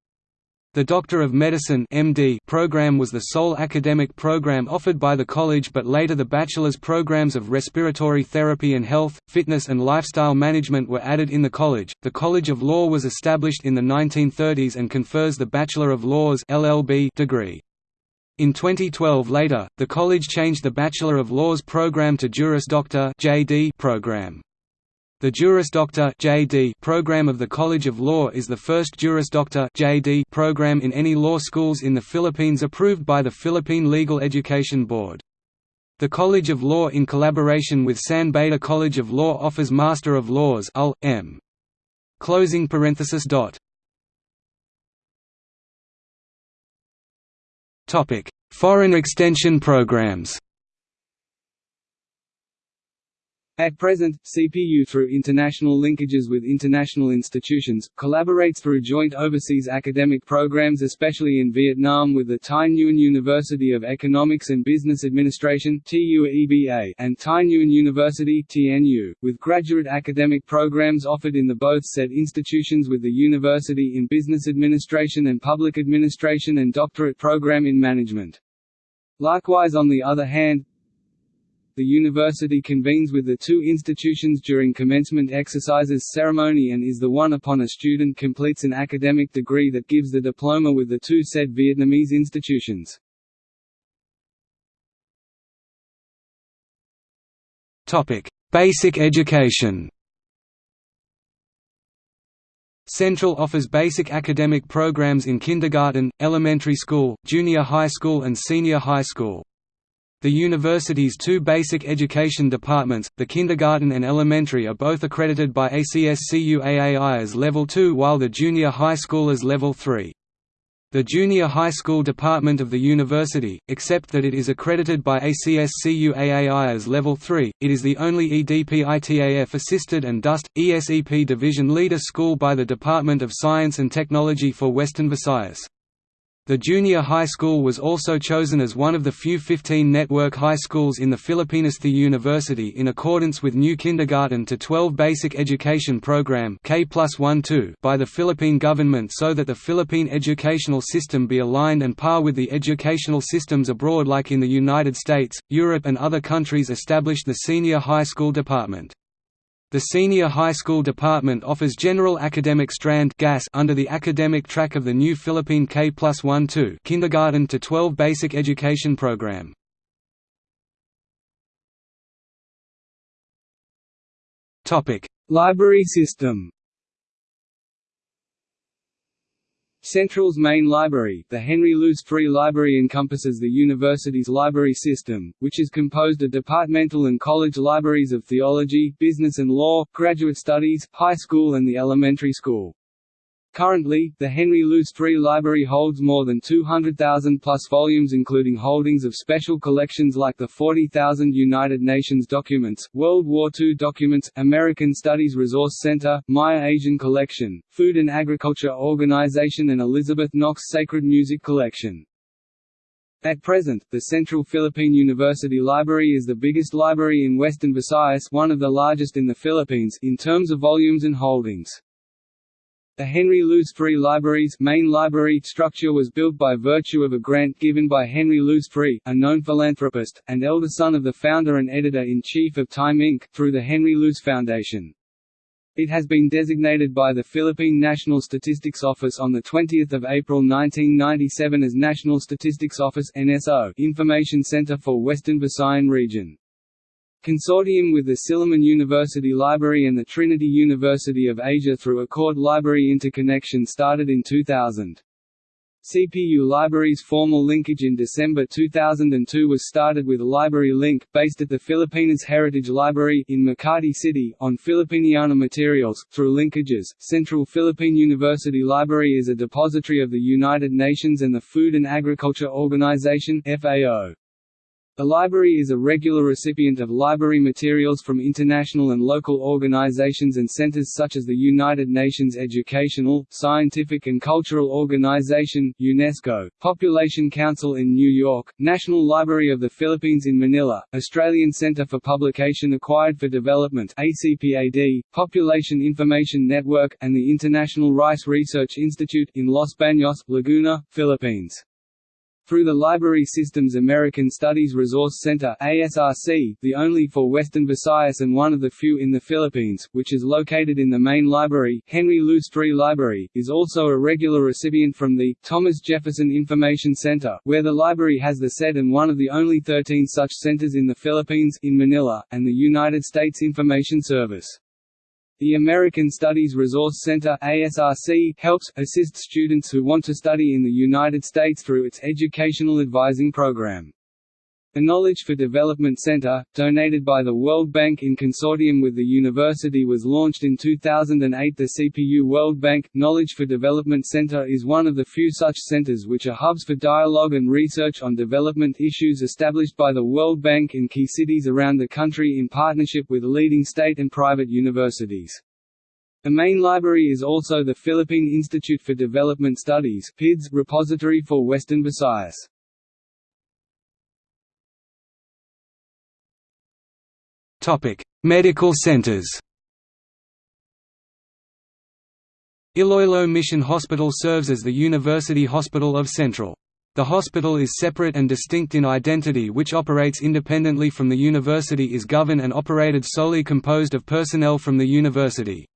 The Doctor of Medicine MD program was the sole academic program offered by the college but later the bachelor's programs of respiratory therapy and health, fitness and lifestyle management were added in the college. The College of Law was established in the 1930s and confers the Bachelor of Laws LLB degree. In 2012 later, the college changed the Bachelor of Laws program to Juris Doctor JD program. The Juris Doctor (JD) program of the College of Law is the first Juris Doctor (JD) program in any law schools in the Philippines approved by the Philippine Legal Education Board. The College of Law in collaboration with San Beda College of Law offers Master of Laws (UL. M. Closing parenthesis dot. Topic: Foreign extension programs. At present, CPU through international linkages with international institutions, collaborates through joint overseas academic programs especially in Vietnam with the Thai Nguyen University of Economics and Business Administration and Thai Nguyen University with graduate academic programs offered in the both said institutions with the University in Business Administration and Public Administration and doctorate program in management. Likewise on the other hand, the university convenes with the two institutions during commencement exercises ceremony and is the one upon a student completes an academic degree that gives the diploma with the two said Vietnamese institutions. Basic education Central offers basic academic programs in kindergarten, elementary school, junior high school and senior high school. The university's two basic education departments, the kindergarten and elementary are both accredited by ACSCUAAI as Level 2 while the junior high school is Level 3. The junior high school department of the university, except that it is accredited by ACSCUAAI as Level 3, it is the only EDPITAF-assisted and DOST, ESEP division leader school by the Department of Science and Technology for Western Visayas. The junior high school was also chosen as one of the few 15 network high schools in the Filipinas. The university in accordance with new kindergarten to 12 basic education program K by the Philippine government so that the Philippine educational system be aligned and par with the educational systems abroad like in the United States, Europe and other countries established the senior high school department. The Senior High School Department offers General Academic Strand GAS under the academic track of the new Philippine K plus 1-2 kindergarten to 12 basic education program. Library system Central's main library, the Henry Luce III Library encompasses the university's library system, which is composed of departmental and college libraries of theology, business and law, graduate studies, high school and the elementary school. Currently, the Henry Luce III Library holds more than 200,000 plus volumes including holdings of special collections like the 40,000 United Nations documents, World War II documents, American Studies Resource Center, Maya Asian Collection, Food and Agriculture Organization and Elizabeth Knox Sacred Music Collection. At present, the Central Philippine University Library is the biggest library in Western Visayas one of the largest in the Philippines in terms of volumes and holdings. The Henry Luce III Library's main library structure was built by virtue of a grant given by Henry Luce III, a known philanthropist, and elder son of the founder and editor-in-chief of Time Inc., through the Henry Luce Foundation. It has been designated by the Philippine National Statistics Office on 20 April 1997 as National Statistics Office NSO Information Center for Western Visayan Region. Consortium with the Silliman University Library and the Trinity University of Asia through Accord Library Interconnection started in 2000. CPU Library's formal linkage in December 2002 was started with Library Link, based at the Filipinas Heritage Library in Makati City, on Filipiniana materials. Through linkages, Central Philippine University Library is a depository of the United Nations and the Food and Agriculture Organization FAO. The library is a regular recipient of library materials from international and local organizations and centers such as the United Nations Educational, Scientific and Cultural Organization UNESCO, Population Council in New York, National Library of the Philippines in Manila, Australian Centre for Publication Acquired for Development ACPAD, Population Information Network, and the International Rice Research Institute in Los Baños, Laguna, Philippines. Through the Library Systems American Studies Resource Center ASRC, the only for Western Visayas and one of the few in the Philippines, which is located in the main library, Henry Luce III Library, is also a regular recipient from the Thomas Jefferson Information Center, where the library has the set and one of the only 13 such centers in the Philippines in Manila, and the United States Information Service. The American Studies Resource Center ASRC helps, assist students who want to study in the United States through its educational advising program. The Knowledge for Development Center, donated by the World Bank in consortium with the university was launched in 2008 The CPU World Bank, Knowledge for Development Center is one of the few such centers which are hubs for dialogue and research on development issues established by the World Bank in key cities around the country in partnership with leading state and private universities. The main library is also the Philippine Institute for Development Studies repository for Western Visayas. Topic: Medical centers. Iloilo Mission Hospital serves as the University Hospital of Central. The hospital is separate and distinct in identity which operates independently from the university is governed and operated solely composed of personnel from the university.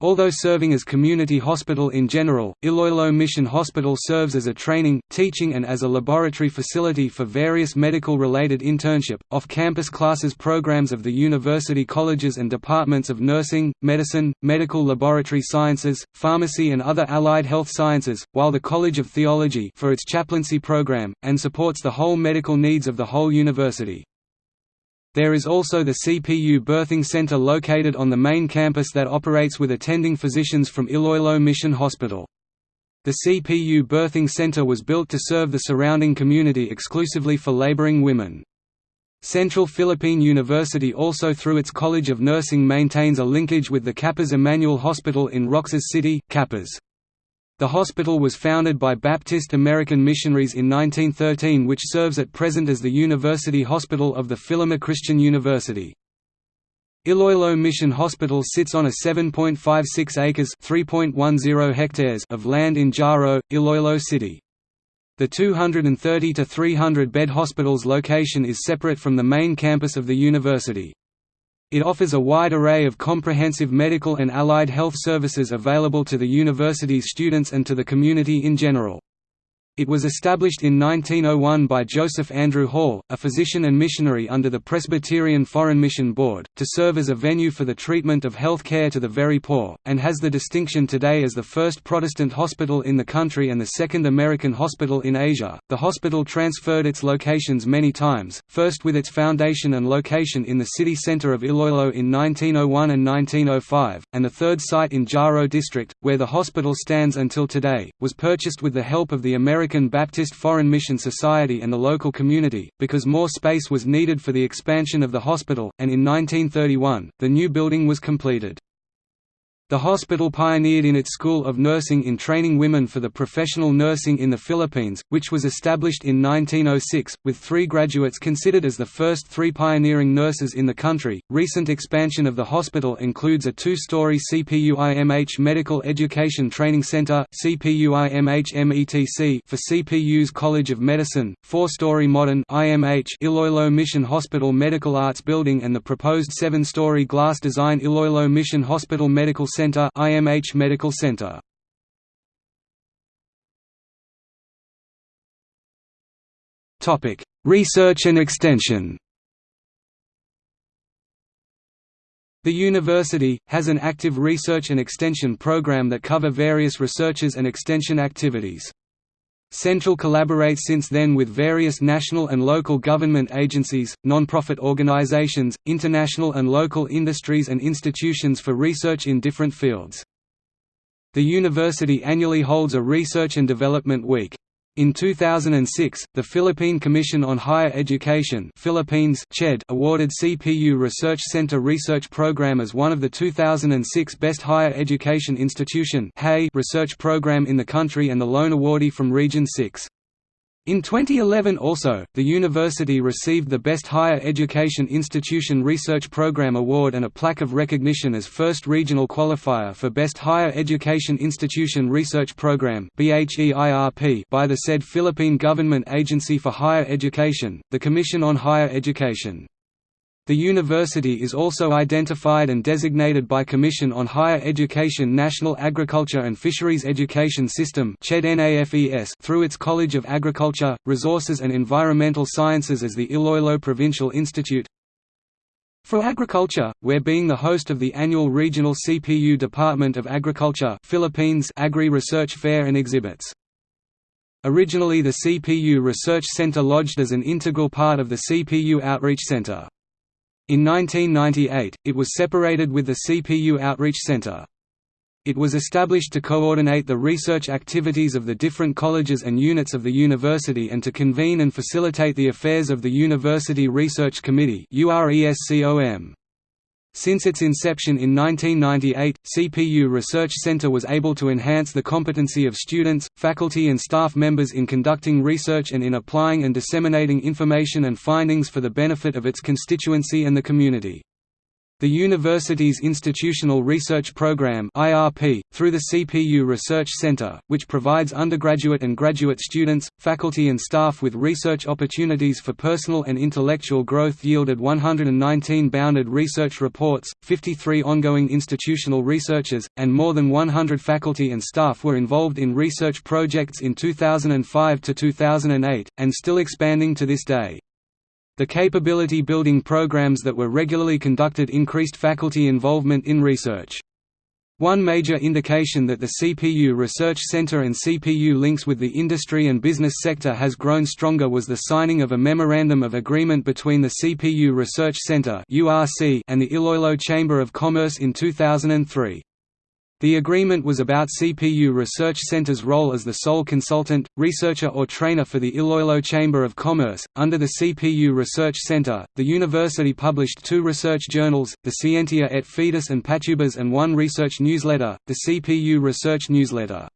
Although serving as community hospital in general, Iloilo Mission Hospital serves as a training, teaching and as a laboratory facility for various medical-related internship, off-campus classes programs of the university colleges and departments of nursing, medicine, medical laboratory sciences, pharmacy and other allied health sciences, while the College of Theology for its chaplaincy program, and supports the whole medical needs of the whole university. There is also the CPU Birthing Center located on the main campus that operates with attending physicians from Iloilo Mission Hospital. The CPU Birthing Center was built to serve the surrounding community exclusively for laboring women. Central Philippine University also through its College of Nursing maintains a linkage with the Capiz Emmanuel Hospital in Roxas City, Capiz. The hospital was founded by Baptist American missionaries in 1913 which serves at present as the University Hospital of the Filamer Christian University. Iloilo Mission Hospital sits on a 7.56 acres (3.10 hectares) of land in Jaro, Iloilo City. The 230 to 300 bed hospital's location is separate from the main campus of the university. It offers a wide array of comprehensive medical and allied health services available to the university's students and to the community in general. It was established in 1901 by Joseph Andrew Hall, a physician and missionary under the Presbyterian Foreign Mission Board, to serve as a venue for the treatment of health care to the very poor, and has the distinction today as the first Protestant hospital in the country and the second American hospital in Asia. The hospital transferred its locations many times, first with its foundation and location in the city center of Iloilo in 1901 and 1905, and the third site in Jaro district, where the hospital stands until today, was purchased with the help of the American American Baptist Foreign Mission Society and the local community, because more space was needed for the expansion of the hospital, and in 1931, the new building was completed. The hospital pioneered in its School of Nursing in training women for the professional nursing in the Philippines, which was established in 1906, with three graduates considered as the first three pioneering nurses in the country. Recent expansion of the hospital includes a two story CPUIMH Medical Education Training Center for CPU's College of Medicine, four story modern IMH Iloilo Mission Hospital Medical Arts Building, and the proposed seven story glass design Iloilo Mission Hospital Medical Center IMH Medical Center. Topic: Research and extension. The university, has an active research and extension program that cover various researches and extension activities. Central collaborates since then with various national and local government agencies, non-profit organizations, international and local industries and institutions for research in different fields. The university annually holds a Research and Development Week. In 2006, the Philippine Commission on Higher Education Philippines CHED awarded CPU Research Center Research Program as one of the 2006 Best Higher Education Institution research program in the country and the lone awardee from Region 6. In 2011 also, the university received the Best Higher Education Institution Research Program Award and a plaque of recognition as first regional qualifier for Best Higher Education Institution Research Program by the said Philippine Government Agency for Higher Education, the Commission on Higher Education. The university is also identified and designated by Commission on Higher Education National Agriculture and Fisheries Education System through its College of Agriculture, Resources and Environmental Sciences as the Iloilo Provincial Institute for Agriculture, where being the host of the annual Regional CPU Department of Agriculture Philippines Agri Research Fair and exhibits. Originally the CPU Research Center lodged as an integral part of the CPU Outreach Center. In 1998, it was separated with the CPU Outreach Center. It was established to coordinate the research activities of the different colleges and units of the university and to convene and facilitate the affairs of the University Research Committee since its inception in 1998, CPU Research Center was able to enhance the competency of students, faculty and staff members in conducting research and in applying and disseminating information and findings for the benefit of its constituency and the community. The university's Institutional Research Program (IRP), through the CPU Research Center, which provides undergraduate and graduate students, faculty and staff with research opportunities for personal and intellectual growth yielded 119 bounded research reports, 53 ongoing institutional researchers, and more than 100 faculty and staff were involved in research projects in 2005 to 2008 and still expanding to this day. The capability building programs that were regularly conducted increased faculty involvement in research. One major indication that the CPU Research Center and CPU links with the industry and business sector has grown stronger was the signing of a Memorandum of Agreement between the CPU Research Center and the Iloilo Chamber of Commerce in 2003. The agreement was about CPU Research Center's role as the sole consultant, researcher or trainer for the Iloilo Chamber of Commerce. Under the CPU Research Center, the university published two research journals, the Scientia et Fides and Patubas and one research newsletter, the CPU Research Newsletter.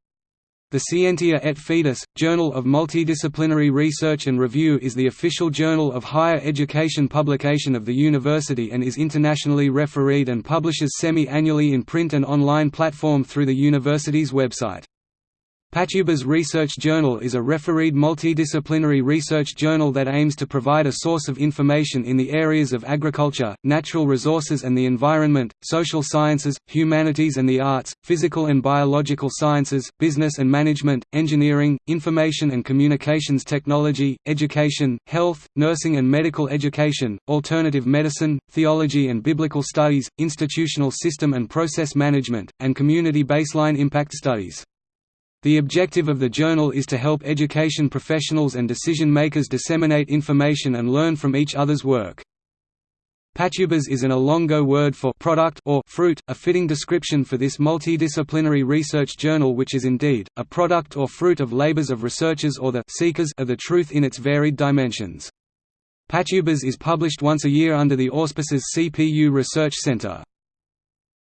The Scientia et Fides, Journal of Multidisciplinary Research and Review is the official journal of higher education publication of the university and is internationally refereed and publishes semi-annually in print and online platform through the university's website. Patubas Research Journal is a refereed multidisciplinary research journal that aims to provide a source of information in the areas of agriculture, natural resources and the environment, social sciences, humanities and the arts, physical and biological sciences, business and management, engineering, information and communications technology, education, health, nursing and medical education, alternative medicine, theology and biblical studies, institutional system and process management, and community baseline impact studies. The objective of the journal is to help education professionals and decision-makers disseminate information and learn from each other's work. Patubas is an Ilongo word for product or fruit, a fitting description for this multidisciplinary research journal which is indeed, a product or fruit of labors of researchers or the seekers of the truth in its varied dimensions. Patubas is published once a year under the auspices CPU Research Center.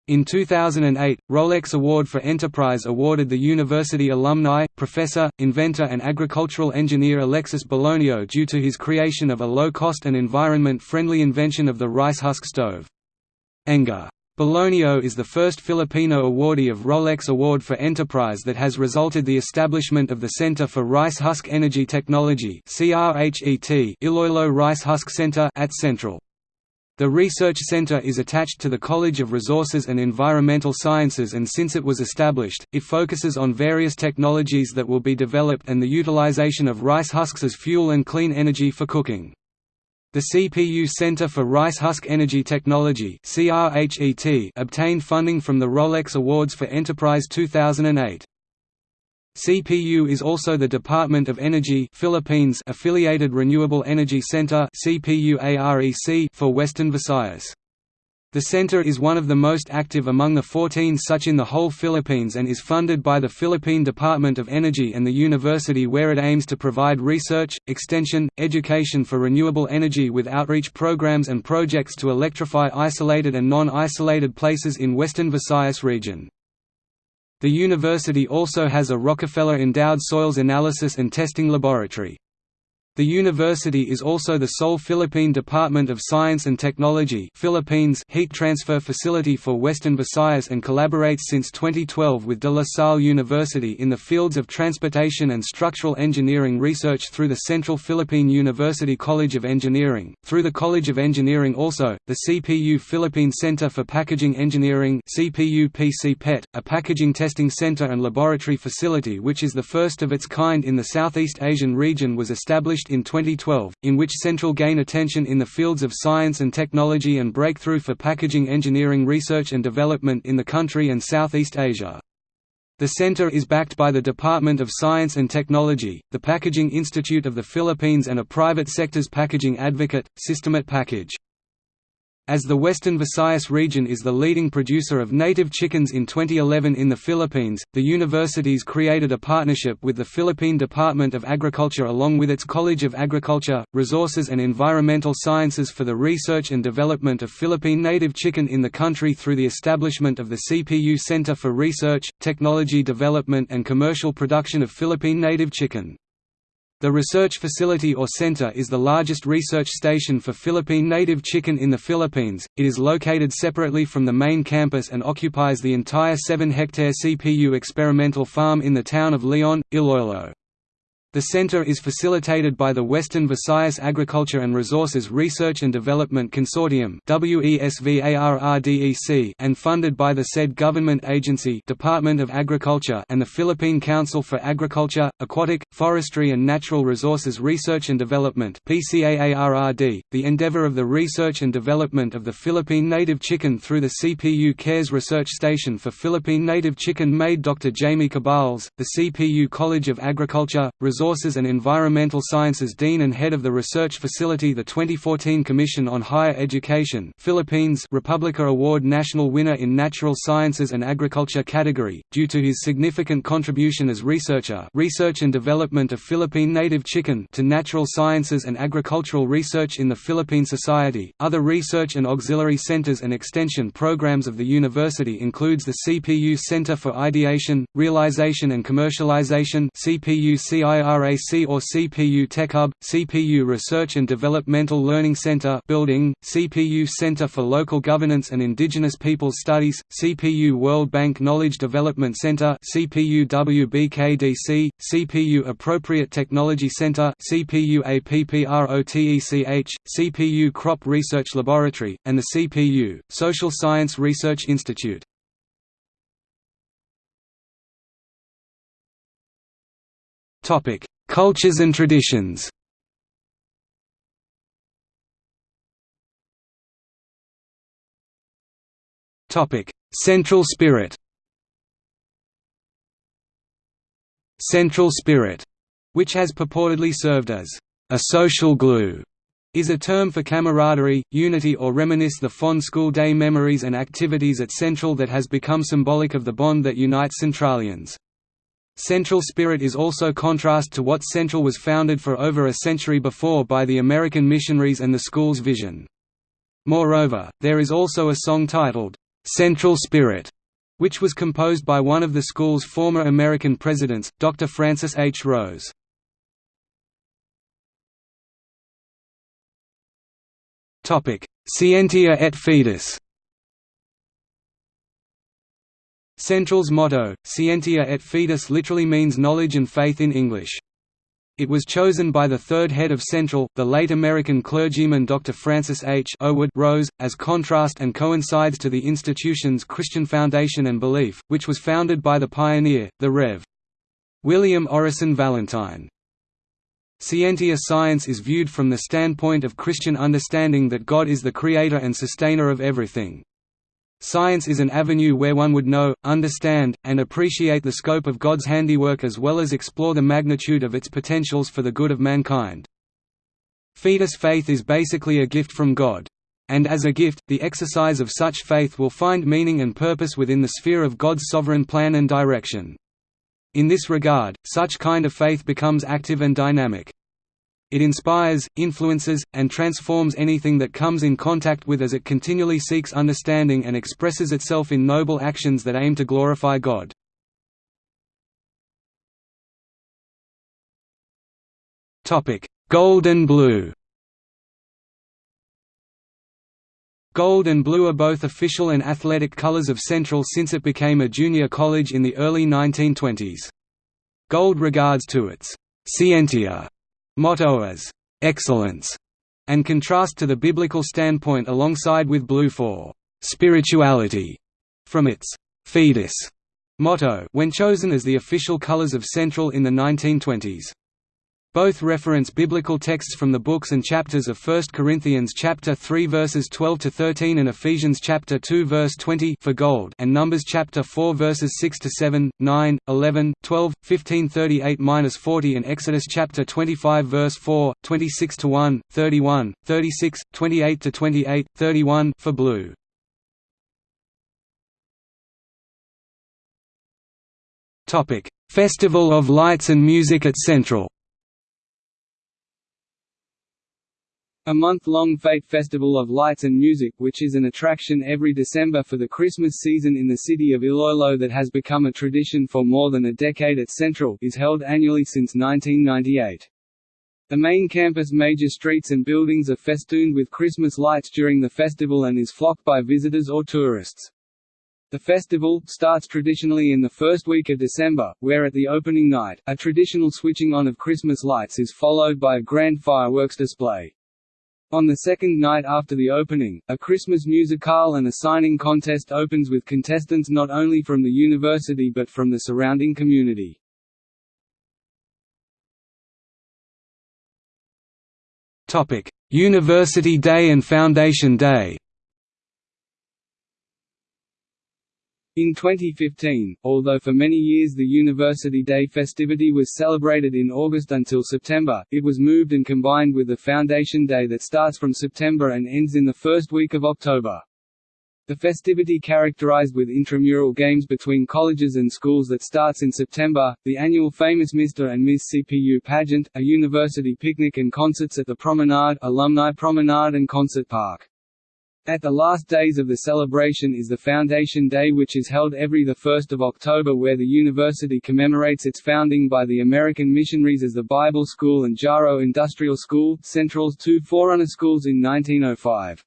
In 2008, Rolex Award for Enterprise awarded the university alumni, professor, inventor and agricultural engineer Alexis Belonio due to his creation of a low-cost and environment-friendly invention of the rice husk stove. Enga. Belonio is the first Filipino awardee of Rolex Award for Enterprise that has resulted the establishment of the Center for Rice Husk Energy Technology Iloilo Rice Husk Center at Central. The research center is attached to the College of Resources and Environmental Sciences and since it was established, it focuses on various technologies that will be developed and the utilization of rice husks as fuel and clean energy for cooking. The CPU Center for Rice Husk Energy Technology obtained funding from the Rolex Awards for Enterprise 2008. CPU is also the Department of Energy Philippines affiliated Renewable Energy Center for Western Visayas. The center is one of the most active among the 14 such in the whole Philippines and is funded by the Philippine Department of Energy and the university where it aims to provide research, extension, education for renewable energy with outreach programs and projects to electrify isolated and non-isolated places in Western Visayas region. The university also has a Rockefeller Endowed Soils Analysis and Testing Laboratory. The university is also the sole Philippine Department of Science and Technology Philippines heat transfer facility for Western Visayas and collaborates since 2012 with De La Salle University in the fields of transportation and structural engineering research through the Central Philippine University College of Engineering. Through the College of Engineering also, the CPU Philippine Center for Packaging Engineering a packaging testing center and laboratory facility which is the first of its kind in the Southeast Asian region was established in 2012, in which Central gain attention in the fields of science and technology and breakthrough for packaging engineering research and development in the country and Southeast Asia. The center is backed by the Department of Science and Technology, the Packaging Institute of the Philippines and a private sector's packaging advocate, Systemat Package. As the Western Visayas region is the leading producer of native chickens in 2011 in the Philippines, the universities created a partnership with the Philippine Department of Agriculture along with its College of Agriculture, Resources and Environmental Sciences for the research and development of Philippine native chicken in the country through the establishment of the CPU Center for Research, Technology Development and Commercial Production of Philippine native chicken. The research facility or center is the largest research station for Philippine native chicken in the Philippines. It is located separately from the main campus and occupies the entire 7-hectare CPU experimental farm in the town of Leon, Iloilo. The center is facilitated by the Western Visayas Agriculture and Resources Research and Development Consortium and funded by the said government agency Department of Agriculture and the Philippine Council for Agriculture, Aquatic, Forestry and Natural Resources Research and Development The endeavor of the research and development of the Philippine native chicken through the CPU CARES Research Station for Philippine native chicken made Dr. Jamie Cabales, the CPU College of Agriculture, Resources Resources and Environmental Sciences Dean and Head of the Research Facility The 2014 Commission on Higher Education Philippines Republica Award National winner in Natural Sciences and Agriculture category, due to his significant contribution as researcher research and development of Philippine native chicken to natural sciences and agricultural research in the Philippine Society. Other research and auxiliary centers and extension programs of the university includes the CPU Center for Ideation, Realization and Commercialization CPU CIRAC or CPU TechHub, CPU Research and Developmental Learning Center building, CPU Center for Local Governance and Indigenous Peoples Studies, CPU World Bank Knowledge Development Center CPU WBKDC, CPU Appropriate Technology Center CPU APPROTECH, CPU Crop Research Laboratory, and the CPU, Social Science Research Institute. Topic: Cultures and traditions. Topic: Central spirit. Central spirit, which has purportedly served as a social glue, is a term for camaraderie, unity or reminisce the fond school day memories and activities at Central that has become symbolic of the bond that unites Centralians. Central Spirit is also contrast to what Central was founded for over a century before by the American missionaries and the school's vision. Moreover, there is also a song titled, "'Central Spirit' which was composed by one of the school's former American presidents, Dr. Francis H. Rose. Scientia et Fides Central's motto, Scientia et Fides literally means knowledge and faith in English. It was chosen by the third head of Central, the late American clergyman Dr. Francis H. Owood Rose, as contrast and coincides to the institution's Christian foundation and belief, which was founded by the pioneer, the Rev. William Orison Valentine. Scientia science is viewed from the standpoint of Christian understanding that God is the creator and sustainer of everything. Science is an avenue where one would know, understand, and appreciate the scope of God's handiwork as well as explore the magnitude of its potentials for the good of mankind. Fides faith is basically a gift from God. And as a gift, the exercise of such faith will find meaning and purpose within the sphere of God's sovereign plan and direction. In this regard, such kind of faith becomes active and dynamic. It inspires, influences, and transforms anything that comes in contact with as it continually seeks understanding and expresses itself in noble actions that aim to glorify God. Gold and blue Gold and blue are both official and athletic colors of Central since it became a junior college in the early 1920s. Gold regards to its «scientia» motto as excellence and contrast to the biblical standpoint alongside with blue for spirituality from its fides motto when chosen as the official colors of Central in the 1920s. Both reference biblical texts from the books and chapters of 1 Corinthians chapter 3 verses 12 to 13 and Ephesians chapter 2 verse 20 for gold and Numbers chapter 4 verses 6 to 7, 9, 11, 12, 15 38-40 and Exodus chapter 25 verse 4, 26 to 1, 31, 36, 28 to 28, 31 for blue. Topic: Festival of Lights and Music at Central. A month-long Fete Festival of Lights and Music which is an attraction every December for the Christmas season in the city of Iloilo that has become a tradition for more than a decade at Central is held annually since 1998. The main campus major streets and buildings are festooned with Christmas lights during the festival and is flocked by visitors or tourists. The festival, starts traditionally in the first week of December, where at the opening night, a traditional switching on of Christmas lights is followed by a grand fireworks display. On the second night after the opening, a Christmas musicale and a signing contest opens with contestants not only from the university but from the surrounding community. University Day and Foundation Day In 2015, although for many years the University Day festivity was celebrated in August until September, it was moved and combined with the Foundation Day that starts from September and ends in the first week of October. The festivity characterized with intramural games between colleges and schools that starts in September, the annual famous Mr. and Ms. CPU pageant, a university picnic and concerts at the Promenade, Alumni Promenade and Concert Park. At the last days of the celebration is the Foundation Day which is held every 1 October where the university commemorates its founding by the American missionaries as the Bible School and Jaro Industrial School, Central's two forerunner schools in 1905.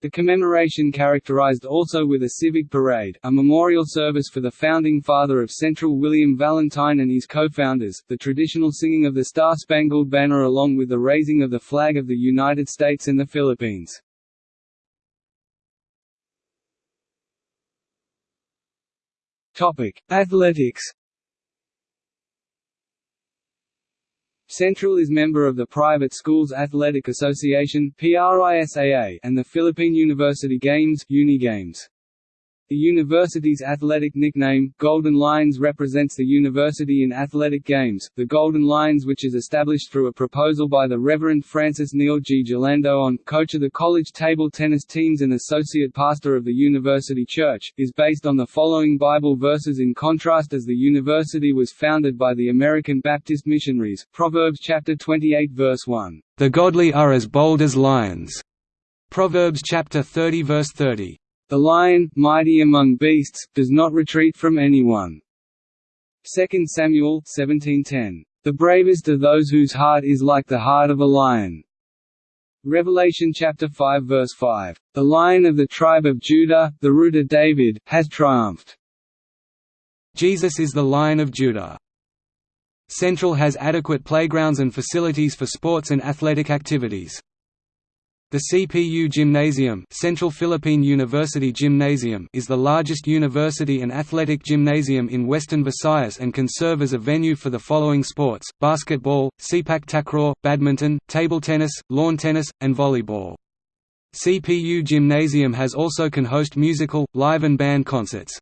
The commemoration characterized also with a civic parade, a memorial service for the founding father of Central William Valentine and his co-founders, the traditional singing of the Star-Spangled Banner along with the raising of the flag of the United States and the Philippines. Topic: Athletics. Central is member of the Private Schools Athletic Association (PRISAA) and the Philippine University Games Unigames. The university's athletic nickname, Golden Lions represents the university in athletic games, the Golden Lions which is established through a proposal by the Reverend Francis Neil G. Jalando-on, coach of the college table tennis teams and associate pastor of the university church, is based on the following Bible verses in contrast as the university was founded by the American Baptist missionaries, Proverbs chapter 28 verse 1, "...the godly are as bold as lions." Proverbs chapter 30 verse 30. The lion, mighty among beasts, does not retreat from anyone. 2 Samuel 17:10. The bravest are those whose heart is like the heart of a lion. Revelation chapter 5 verse 5. The lion of the tribe of Judah, the root of David, has triumphed. Jesus is the lion of Judah. Central has adequate playgrounds and facilities for sports and athletic activities. The CPU Gymnasium, Central Philippine University Gymnasium is the largest university and athletic gymnasium in Western Visayas and can serve as a venue for the following sports, basketball, sepak takraw, badminton, table tennis, lawn tennis, and volleyball. CPU Gymnasium has also can host musical, live and band concerts.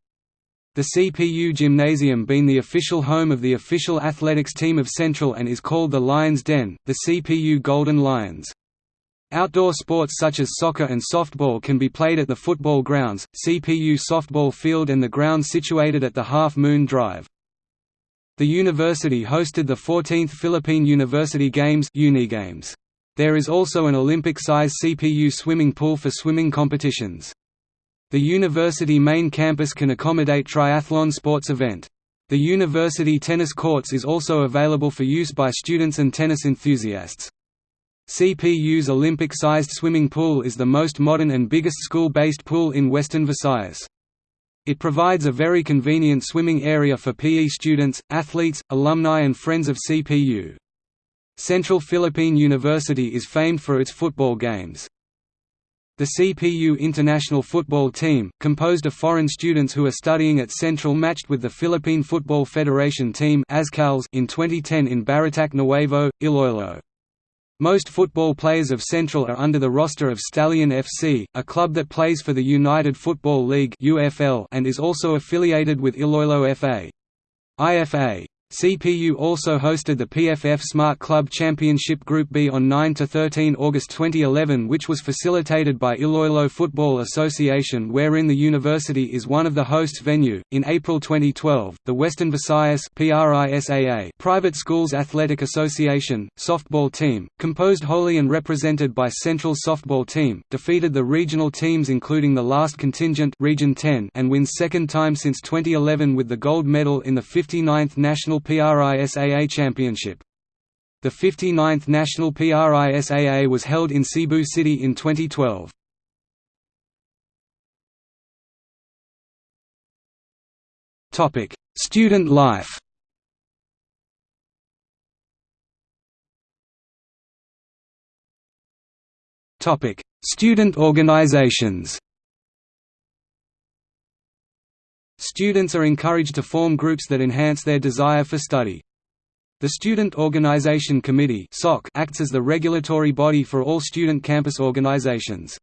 The CPU Gymnasium been the official home of the official athletics team of Central and is called the Lions Den, the CPU Golden Lions. Outdoor sports such as soccer and softball can be played at the football grounds, CPU softball field and the ground situated at the Half Moon Drive. The university hosted the 14th Philippine University Games Unigames. There is also an Olympic-size CPU swimming pool for swimming competitions. The university main campus can accommodate triathlon sports event. The university tennis courts is also available for use by students and tennis enthusiasts. CPU's Olympic-sized swimming pool is the most modern and biggest school-based pool in Western Visayas. It provides a very convenient swimming area for PE students, athletes, alumni and friends of CPU. Central Philippine University is famed for its football games. The CPU international football team, composed of foreign students who are studying at Central matched with the Philippine Football Federation team in 2010 in Barotac Nuevo, Iloilo. Most football players of Central are under the roster of Stallion FC, a club that plays for the United Football League and is also affiliated with Iloilo FA. IFA CPU also hosted the PFF Smart Club Championship Group B on 9–13 August 2011 which was facilitated by Iloilo Football Association wherein the university is one of the hosts venue. In April 2012, the Western Visayas PRISAA Private Schools Athletic Association, softball team, composed wholly and represented by Central Softball Team, defeated the regional teams including the last contingent Region 10 and wins second time since 2011 with the gold medal in the 59th National PRISAA Championship. The 59th National PRISAA was held in Cebu City in 2012. Topic: Student life. Topic: Student organizations. Students are encouraged to form groups that enhance their desire for study. The Student Organization Committee acts as the regulatory body for all student campus organizations.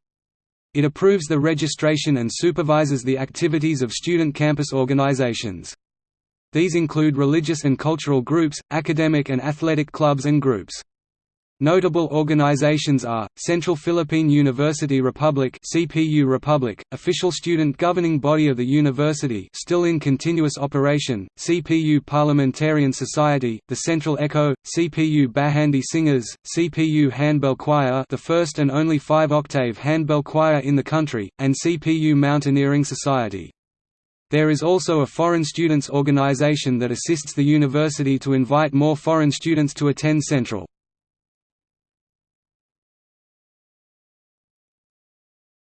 It approves the registration and supervises the activities of student campus organizations. These include religious and cultural groups, academic and athletic clubs and groups. Notable organizations are, Central Philippine University Republic CPU Republic, official student governing body of the university still in continuous operation, CPU Parliamentarian Society, the Central Echo, CPU Bahandi Singers, CPU Handbell Choir the first and only five-octave handbell choir in the country, and CPU Mountaineering Society. There is also a foreign students organization that assists the university to invite more foreign students to attend Central.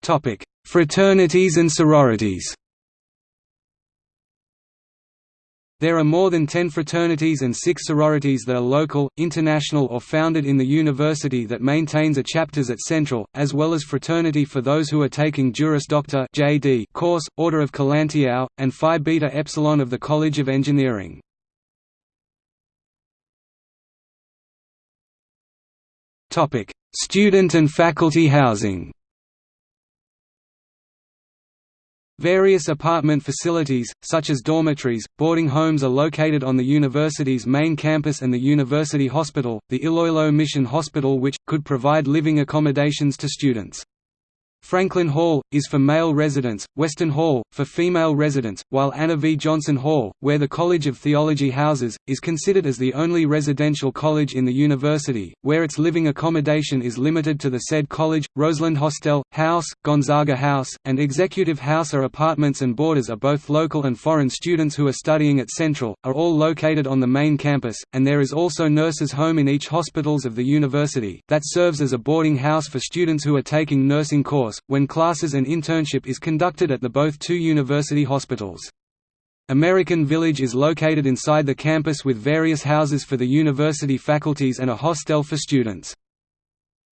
Topic: Fraternities and sororities. There are more than 10 fraternities and 6 sororities that are local, international or founded in the university that maintains a chapters at Central, as well as fraternity for those who are taking Juris Doctor (JD) course, Order of Kalantiao, and Phi Beta Epsilon of the College of Engineering. Student and faculty housing. Various apartment facilities, such as dormitories, boarding homes are located on the university's main campus and the university hospital, the Iloilo Mission Hospital which, could provide living accommodations to students. Franklin Hall, is for male residents, Weston Hall, for female residents, while Anna V. Johnson Hall, where the College of Theology houses, is considered as the only residential college in the university, where its living accommodation is limited to the said college. Roseland Hostel, House, Gonzaga House, and Executive House are apartments and boarders are both local and foreign students who are studying at Central, are all located on the main campus, and there is also nurses' home in each hospitals of the university, that serves as a boarding house for students who are taking nursing course when classes and internship is conducted at the both two university hospitals. American Village is located inside the campus with various houses for the university faculties and a hostel for students.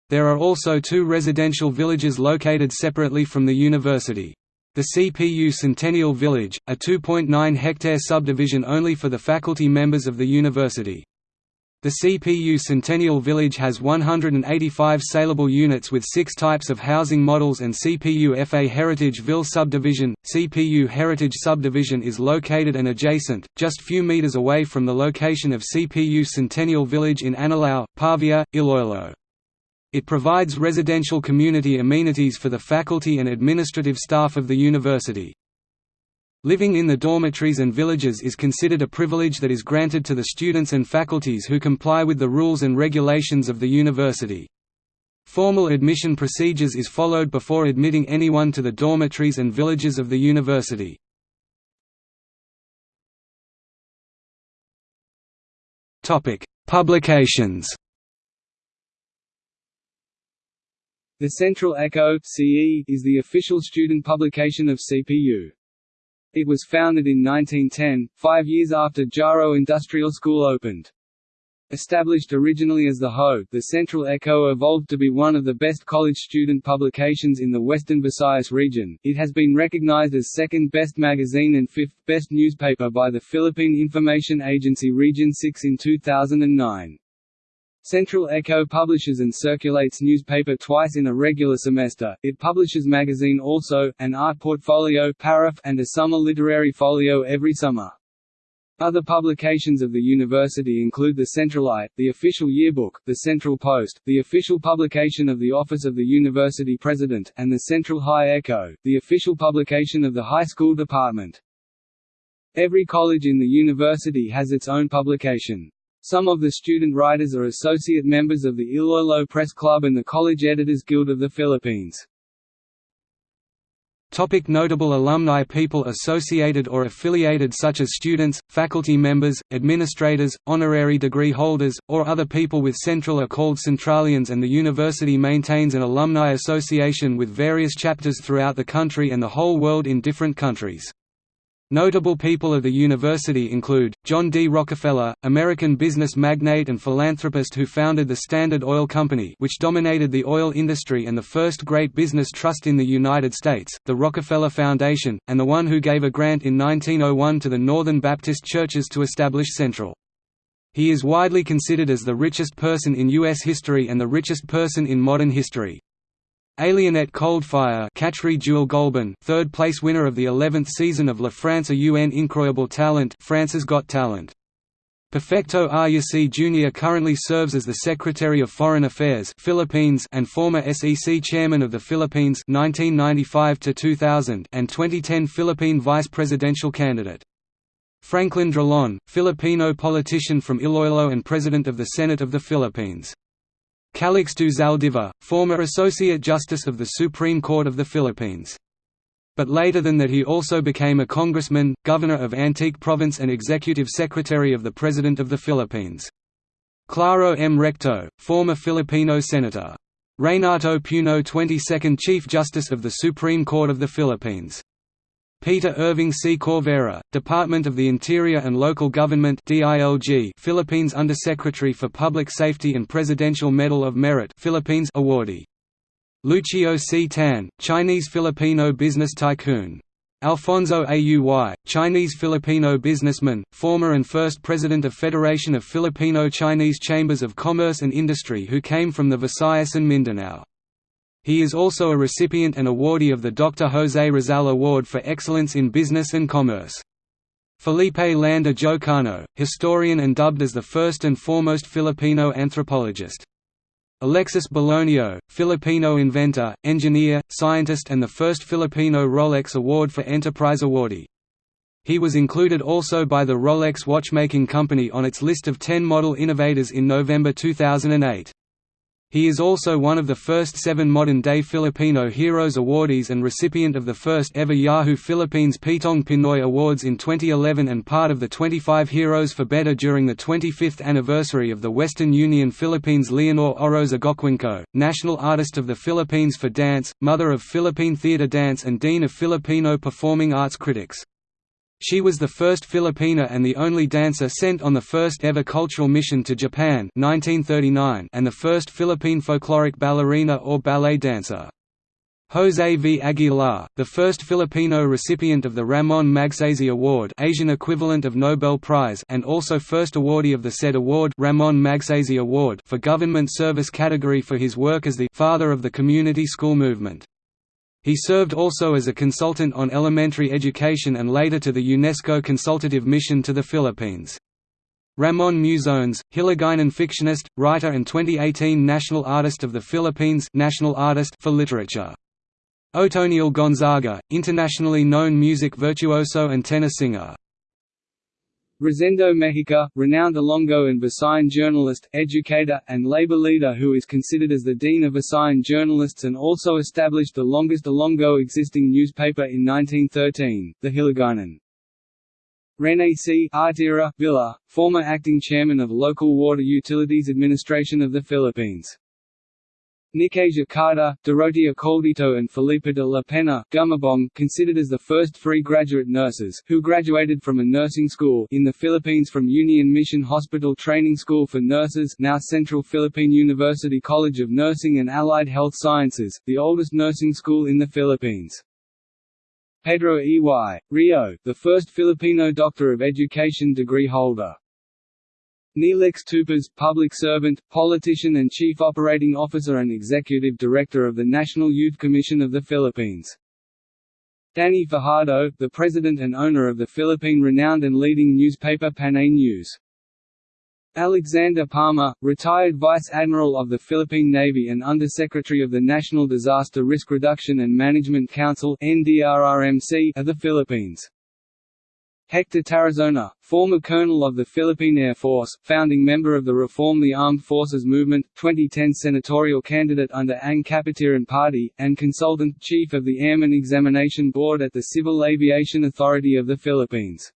There are also two residential villages located separately from the university. The CPU Centennial Village, a 2.9-hectare subdivision only for the faculty members of the university. The CPU Centennial Village has 185 saleable units with six types of housing models and CPU FA Heritage Ville subdivision. CPU Heritage subdivision is located and adjacent, just few meters away from the location of CPU Centennial Village in Anilao, Pavia, Iloilo. It provides residential community amenities for the faculty and administrative staff of the university. Living in the dormitories and villages is considered a privilege that is granted to the students and faculties who comply with the rules and regulations of the university. Formal admission procedures is followed before admitting anyone to the dormitories and villages of the university. Publications The Central Echo CE is the official student publication of CPU. It was founded in 1910, five years after Jaro Industrial School opened. Established originally as the Ho, the Central Echo evolved to be one of the best college student publications in the Western Visayas region. It has been recognized as second best magazine and fifth best newspaper by the Philippine Information Agency Region 6 in 2009. Central Echo publishes and circulates newspaper twice in a regular semester. It publishes magazine also, an art portfolio and a summer literary folio every summer. Other publications of the university include the Centralite, the official yearbook, the Central Post, the official publication of the Office of the University President, and the Central High Echo, the official publication of the high school department. Every college in the university has its own publication. Some of the student writers are associate members of the Iloilo Press Club and the College Editors Guild of the Philippines. Topic notable alumni People associated or affiliated such as students, faculty members, administrators, honorary degree holders, or other people with Central are called Centralians and the university maintains an alumni association with various chapters throughout the country and the whole world in different countries. Notable people of the university include, John D. Rockefeller, American business magnate and philanthropist who founded the Standard Oil Company which dominated the oil industry and the first great business trust in the United States, the Rockefeller Foundation, and the one who gave a grant in 1901 to the Northern Baptist churches to establish Central. He is widely considered as the richest person in U.S. history and the richest person in modern history. Alienette Coldfire Catchery Jewel Golban, third place winner of the 11th season of La France un incroyable talent France's Got Talent. Perfecto Yasay Jr. currently serves as the Secretary of Foreign Affairs Philippines and former SEC Chairman of the Philippines 1995 2000 and 2010 Philippine Vice Presidential candidate. Franklin Drilon, Filipino politician from Iloilo and President of the Senate of the Philippines. Calixto Zaldivar, former Associate Justice of the Supreme Court of the Philippines. But later than that he also became a congressman, governor of Antique Province and executive secretary of the President of the Philippines. Claro M. Recto, former Filipino senator. Renato Puno 22nd Chief Justice of the Supreme Court of the Philippines. Peter Irving C. Corvera, Department of the Interior and Local Government DILG Philippines Undersecretary for Public Safety and Presidential Medal of Merit Philippines awardee. Lucio C. Tan, Chinese-Filipino business tycoon. Alfonso Auy, Chinese-Filipino businessman, former and first president of Federation of Filipino-Chinese Chambers of Commerce and Industry who came from the Visayas and Mindanao. He is also a recipient and awardee of the Dr. Jose Rizal Award for Excellence in Business and Commerce. Felipe Landa Jocano, historian and dubbed as the first and foremost Filipino anthropologist. Alexis Belonio, Filipino inventor, engineer, scientist and the first Filipino Rolex Award for Enterprise awardee. He was included also by the Rolex watchmaking company on its list of 10 model innovators in November 2008. He is also one of the first seven modern-day Filipino Heroes awardees and recipient of the first ever Yahoo Philippines Pitong Pinoy Awards in 2011 and part of the 25 Heroes for Better during the 25th anniversary of the Western Union Philippines Leonor Orosa Goquingco, National Artist of the Philippines for Dance, Mother of Philippine Theatre Dance and Dean of Filipino Performing Arts Critics. She was the first Filipina and the only dancer sent on the first ever cultural mission to Japan 1939 and the first Philippine folkloric ballerina or ballet dancer. Jose V. Aguilar, the first Filipino recipient of the Ramon Magsaysay Award Asian equivalent of Nobel Prize and also first awardee of the said award Ramon Magsaysay Award for government service category for his work as the «father of the community school movement». He served also as a consultant on elementary education and later to the UNESCO Consultative Mission to the Philippines. Ramon Muzones, Hiligaynon fictionist, writer and 2018 National Artist of the Philippines National Artist for Literature. Otoniel Gonzaga, internationally known music virtuoso and tenor singer. Rosendo Mejica, renowned Ilonggo and Visayan journalist, educator, and labor leader who is considered as the dean of Visayan journalists and also established the longest Ilonggo existing newspaper in 1913, the Hiligaynon. Rene C. Artira, Villa, former acting chairman of Local Water Utilities Administration of the Philippines. Nicasia Carter, Dorotea Caldito and Felipe de la Pena Gumabong, considered as the first free graduate nurses who graduated from a nursing school in the Philippines from Union Mission Hospital Training School for Nurses now Central Philippine University College of Nursing and Allied Health Sciences, the oldest nursing school in the Philippines. Pedro E. Y. Rio, the first Filipino Doctor of Education degree holder. Neelix Tupas, public servant, politician and chief operating officer and executive director of the National Youth Commission of the Philippines. Danny Fajardo, the president and owner of the Philippine-renowned and leading newspaper Panay News. Alexander Palma, retired Vice Admiral of the Philippine Navy and Undersecretary of the National Disaster Risk Reduction and Management Council of the Philippines. Hector Tarazona, former colonel of the Philippine Air Force, founding member of the Reform the Armed Forces Movement, 2010 senatorial candidate under Ang Kapatiran Party, and consultant chief of the Airman Examination Board at the Civil Aviation Authority of the Philippines.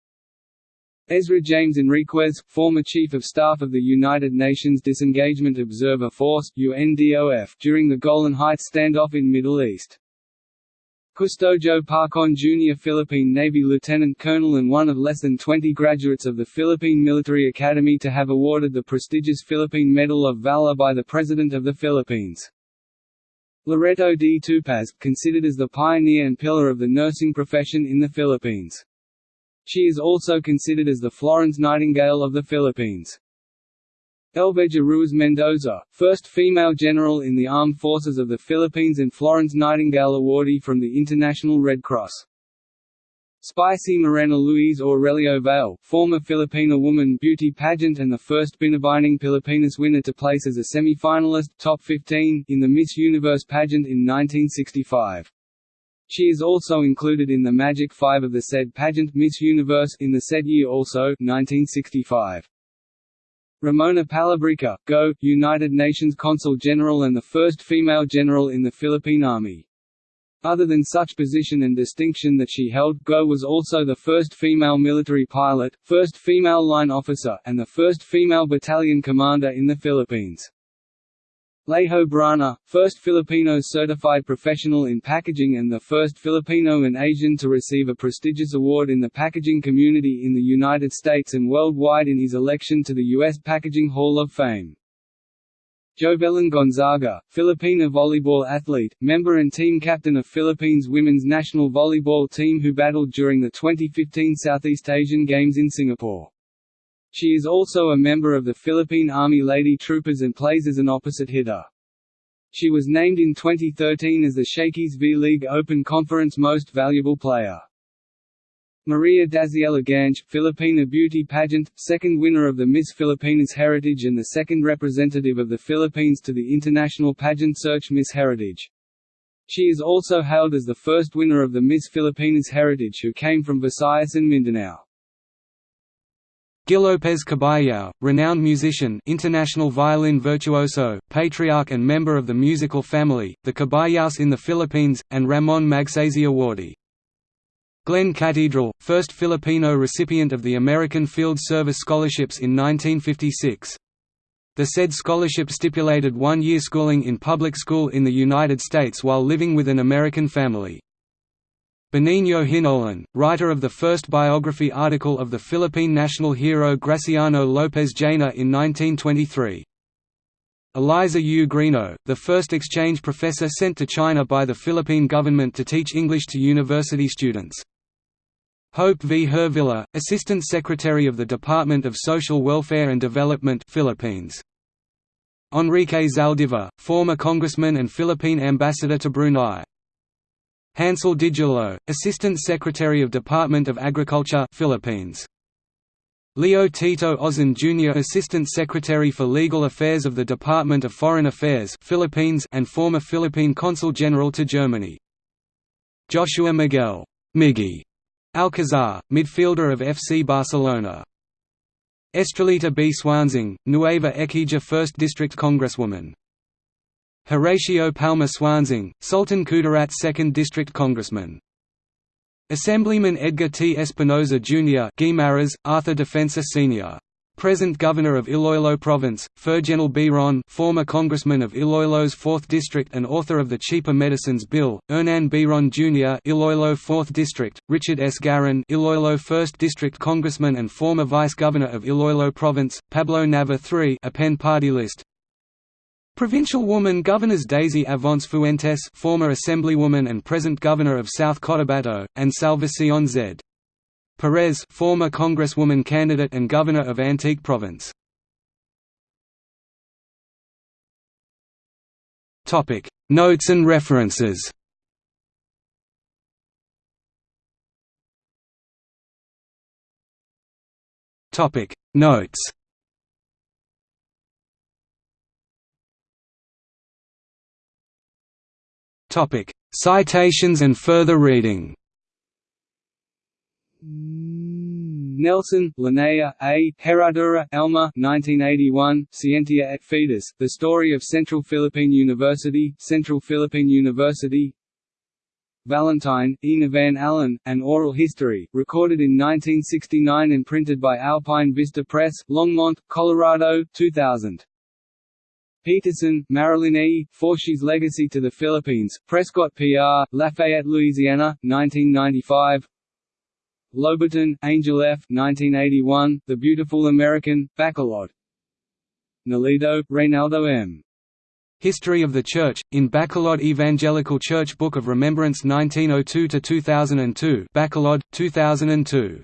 Ezra James Enriquez, former Chief of Staff of the United Nations Disengagement Observer Force UNDOF during the Golan Heights standoff in Middle East. Custodio Parcon Jr. Philippine Navy Lieutenant Colonel and one of less than 20 graduates of the Philippine Military Academy to have awarded the prestigious Philippine Medal of Valor by the President of the Philippines. Loreto D. Tupaz, considered as the pioneer and pillar of the nursing profession in the Philippines. She is also considered as the Florence Nightingale of the Philippines. Elveja Ruiz Mendoza, first female general in the Armed Forces of the Philippines and Florence Nightingale Awardee from the International Red Cross. Spicy Morena Luis Aurelio Vale, former Filipina woman beauty pageant and the first Binibining Pilipinas winner to place as a semi-finalist top 15 in the Miss Universe pageant in 1965. She is also included in the Magic Five of the said pageant Miss Universe in the said year also 1965. Ramona Palabrica, GO, United Nations Consul General and the first female general in the Philippine Army. Other than such position and distinction that she held, Go was also the first female military pilot, first female line officer, and the first female battalion commander in the Philippines. Lejo Brana, first Filipino certified professional in packaging and the first Filipino and Asian to receive a prestigious award in the packaging community in the United States and worldwide in his election to the U.S. Packaging Hall of Fame. Jovelyn Gonzaga, Filipina volleyball athlete, member and team captain of Philippines women's national volleyball team who battled during the 2015 Southeast Asian Games in Singapore. She is also a member of the Philippine Army Lady Troopers and plays as an opposite hitter. She was named in 2013 as the Shakey's V-League Open Conference Most Valuable Player. Maria Daziela Ganch, Filipina beauty pageant, second winner of the Miss Filipinas Heritage and the second representative of the Philippines to the international pageant search Miss Heritage. She is also hailed as the first winner of the Miss Filipinas Heritage who came from Visayas and Mindanao. Gil Kabayao, renowned musician international violin virtuoso, patriarch and member of the musical family, the Kabayaos in the Philippines, and Ramon Magsaysay awardee. Glenn Cathedral, first Filipino recipient of the American Field Service Scholarships in 1956. The said scholarship stipulated one-year schooling in public school in the United States while living with an American family. Benigno Hinolan, writer of the first biography article of the Philippine national hero Graciano Lopez Jaena in 1923. Eliza U. Griño, the first exchange professor sent to China by the Philippine government to teach English to university students. Hope V. Hervilla, Assistant Secretary of the Department of Social Welfare and Development Philippines. Enrique Zaldivar, former congressman and Philippine ambassador to Brunei. Hansel Didulo, Assistant Secretary of Department of Agriculture Philippines. Leo Tito Ausan Jr. Assistant Secretary for Legal Affairs of the Department of Foreign Affairs Philippines and former Philippine Consul General to Germany. Joshua Miguel Miggy Alcazar, midfielder of FC Barcelona. Estrelita B. Suansing, Nueva Ecija 1st District Congresswoman. Horatio Palma Suansing, Sultan Kudarat 2nd District Congressman. Assemblyman Edgar T. Espinoza Jr. Guimaras, Arthur Defensor Sr present Governor of Iloilo Province, Ferjenel Biron former Congressman of Iloilo's 4th District and author of the Cheaper Medicines Bill, Hernan Biron Jr. Iloilo 4th District, Richard S. Garin Iloilo 1st District Congressman and former Vice Governor of Iloilo Province, Pablo Nava III append party list Provincial woman Governors Daisy Avance Fuentes former Assemblywoman and present Governor of South Cotabato, and Salvacion Z. Perez former Congresswoman candidate and Governor of Antique Province. Notes and references. Topic: Notes. Topic: Citations and further reading. Nelson, Linnea, A. Herradura, Elma 1981, Scientia et Fides, The Story of Central Philippine University, Central Philippine University Valentine, Ina Van Allen, An Oral History, recorded in 1969 and printed by Alpine Vista Press, Longmont, Colorado, 2000. Peterson, Marilyn E., Forshe's Legacy to the Philippines, Prescott PR, Lafayette, Louisiana, 1995 Loberton, Angel F. 1981, The Beautiful American, Bacolod. Nolido, Reynaldo M. History of the Church, in Bacolod Evangelical Church Book of Remembrance 1902–2002 Bacolod, 2002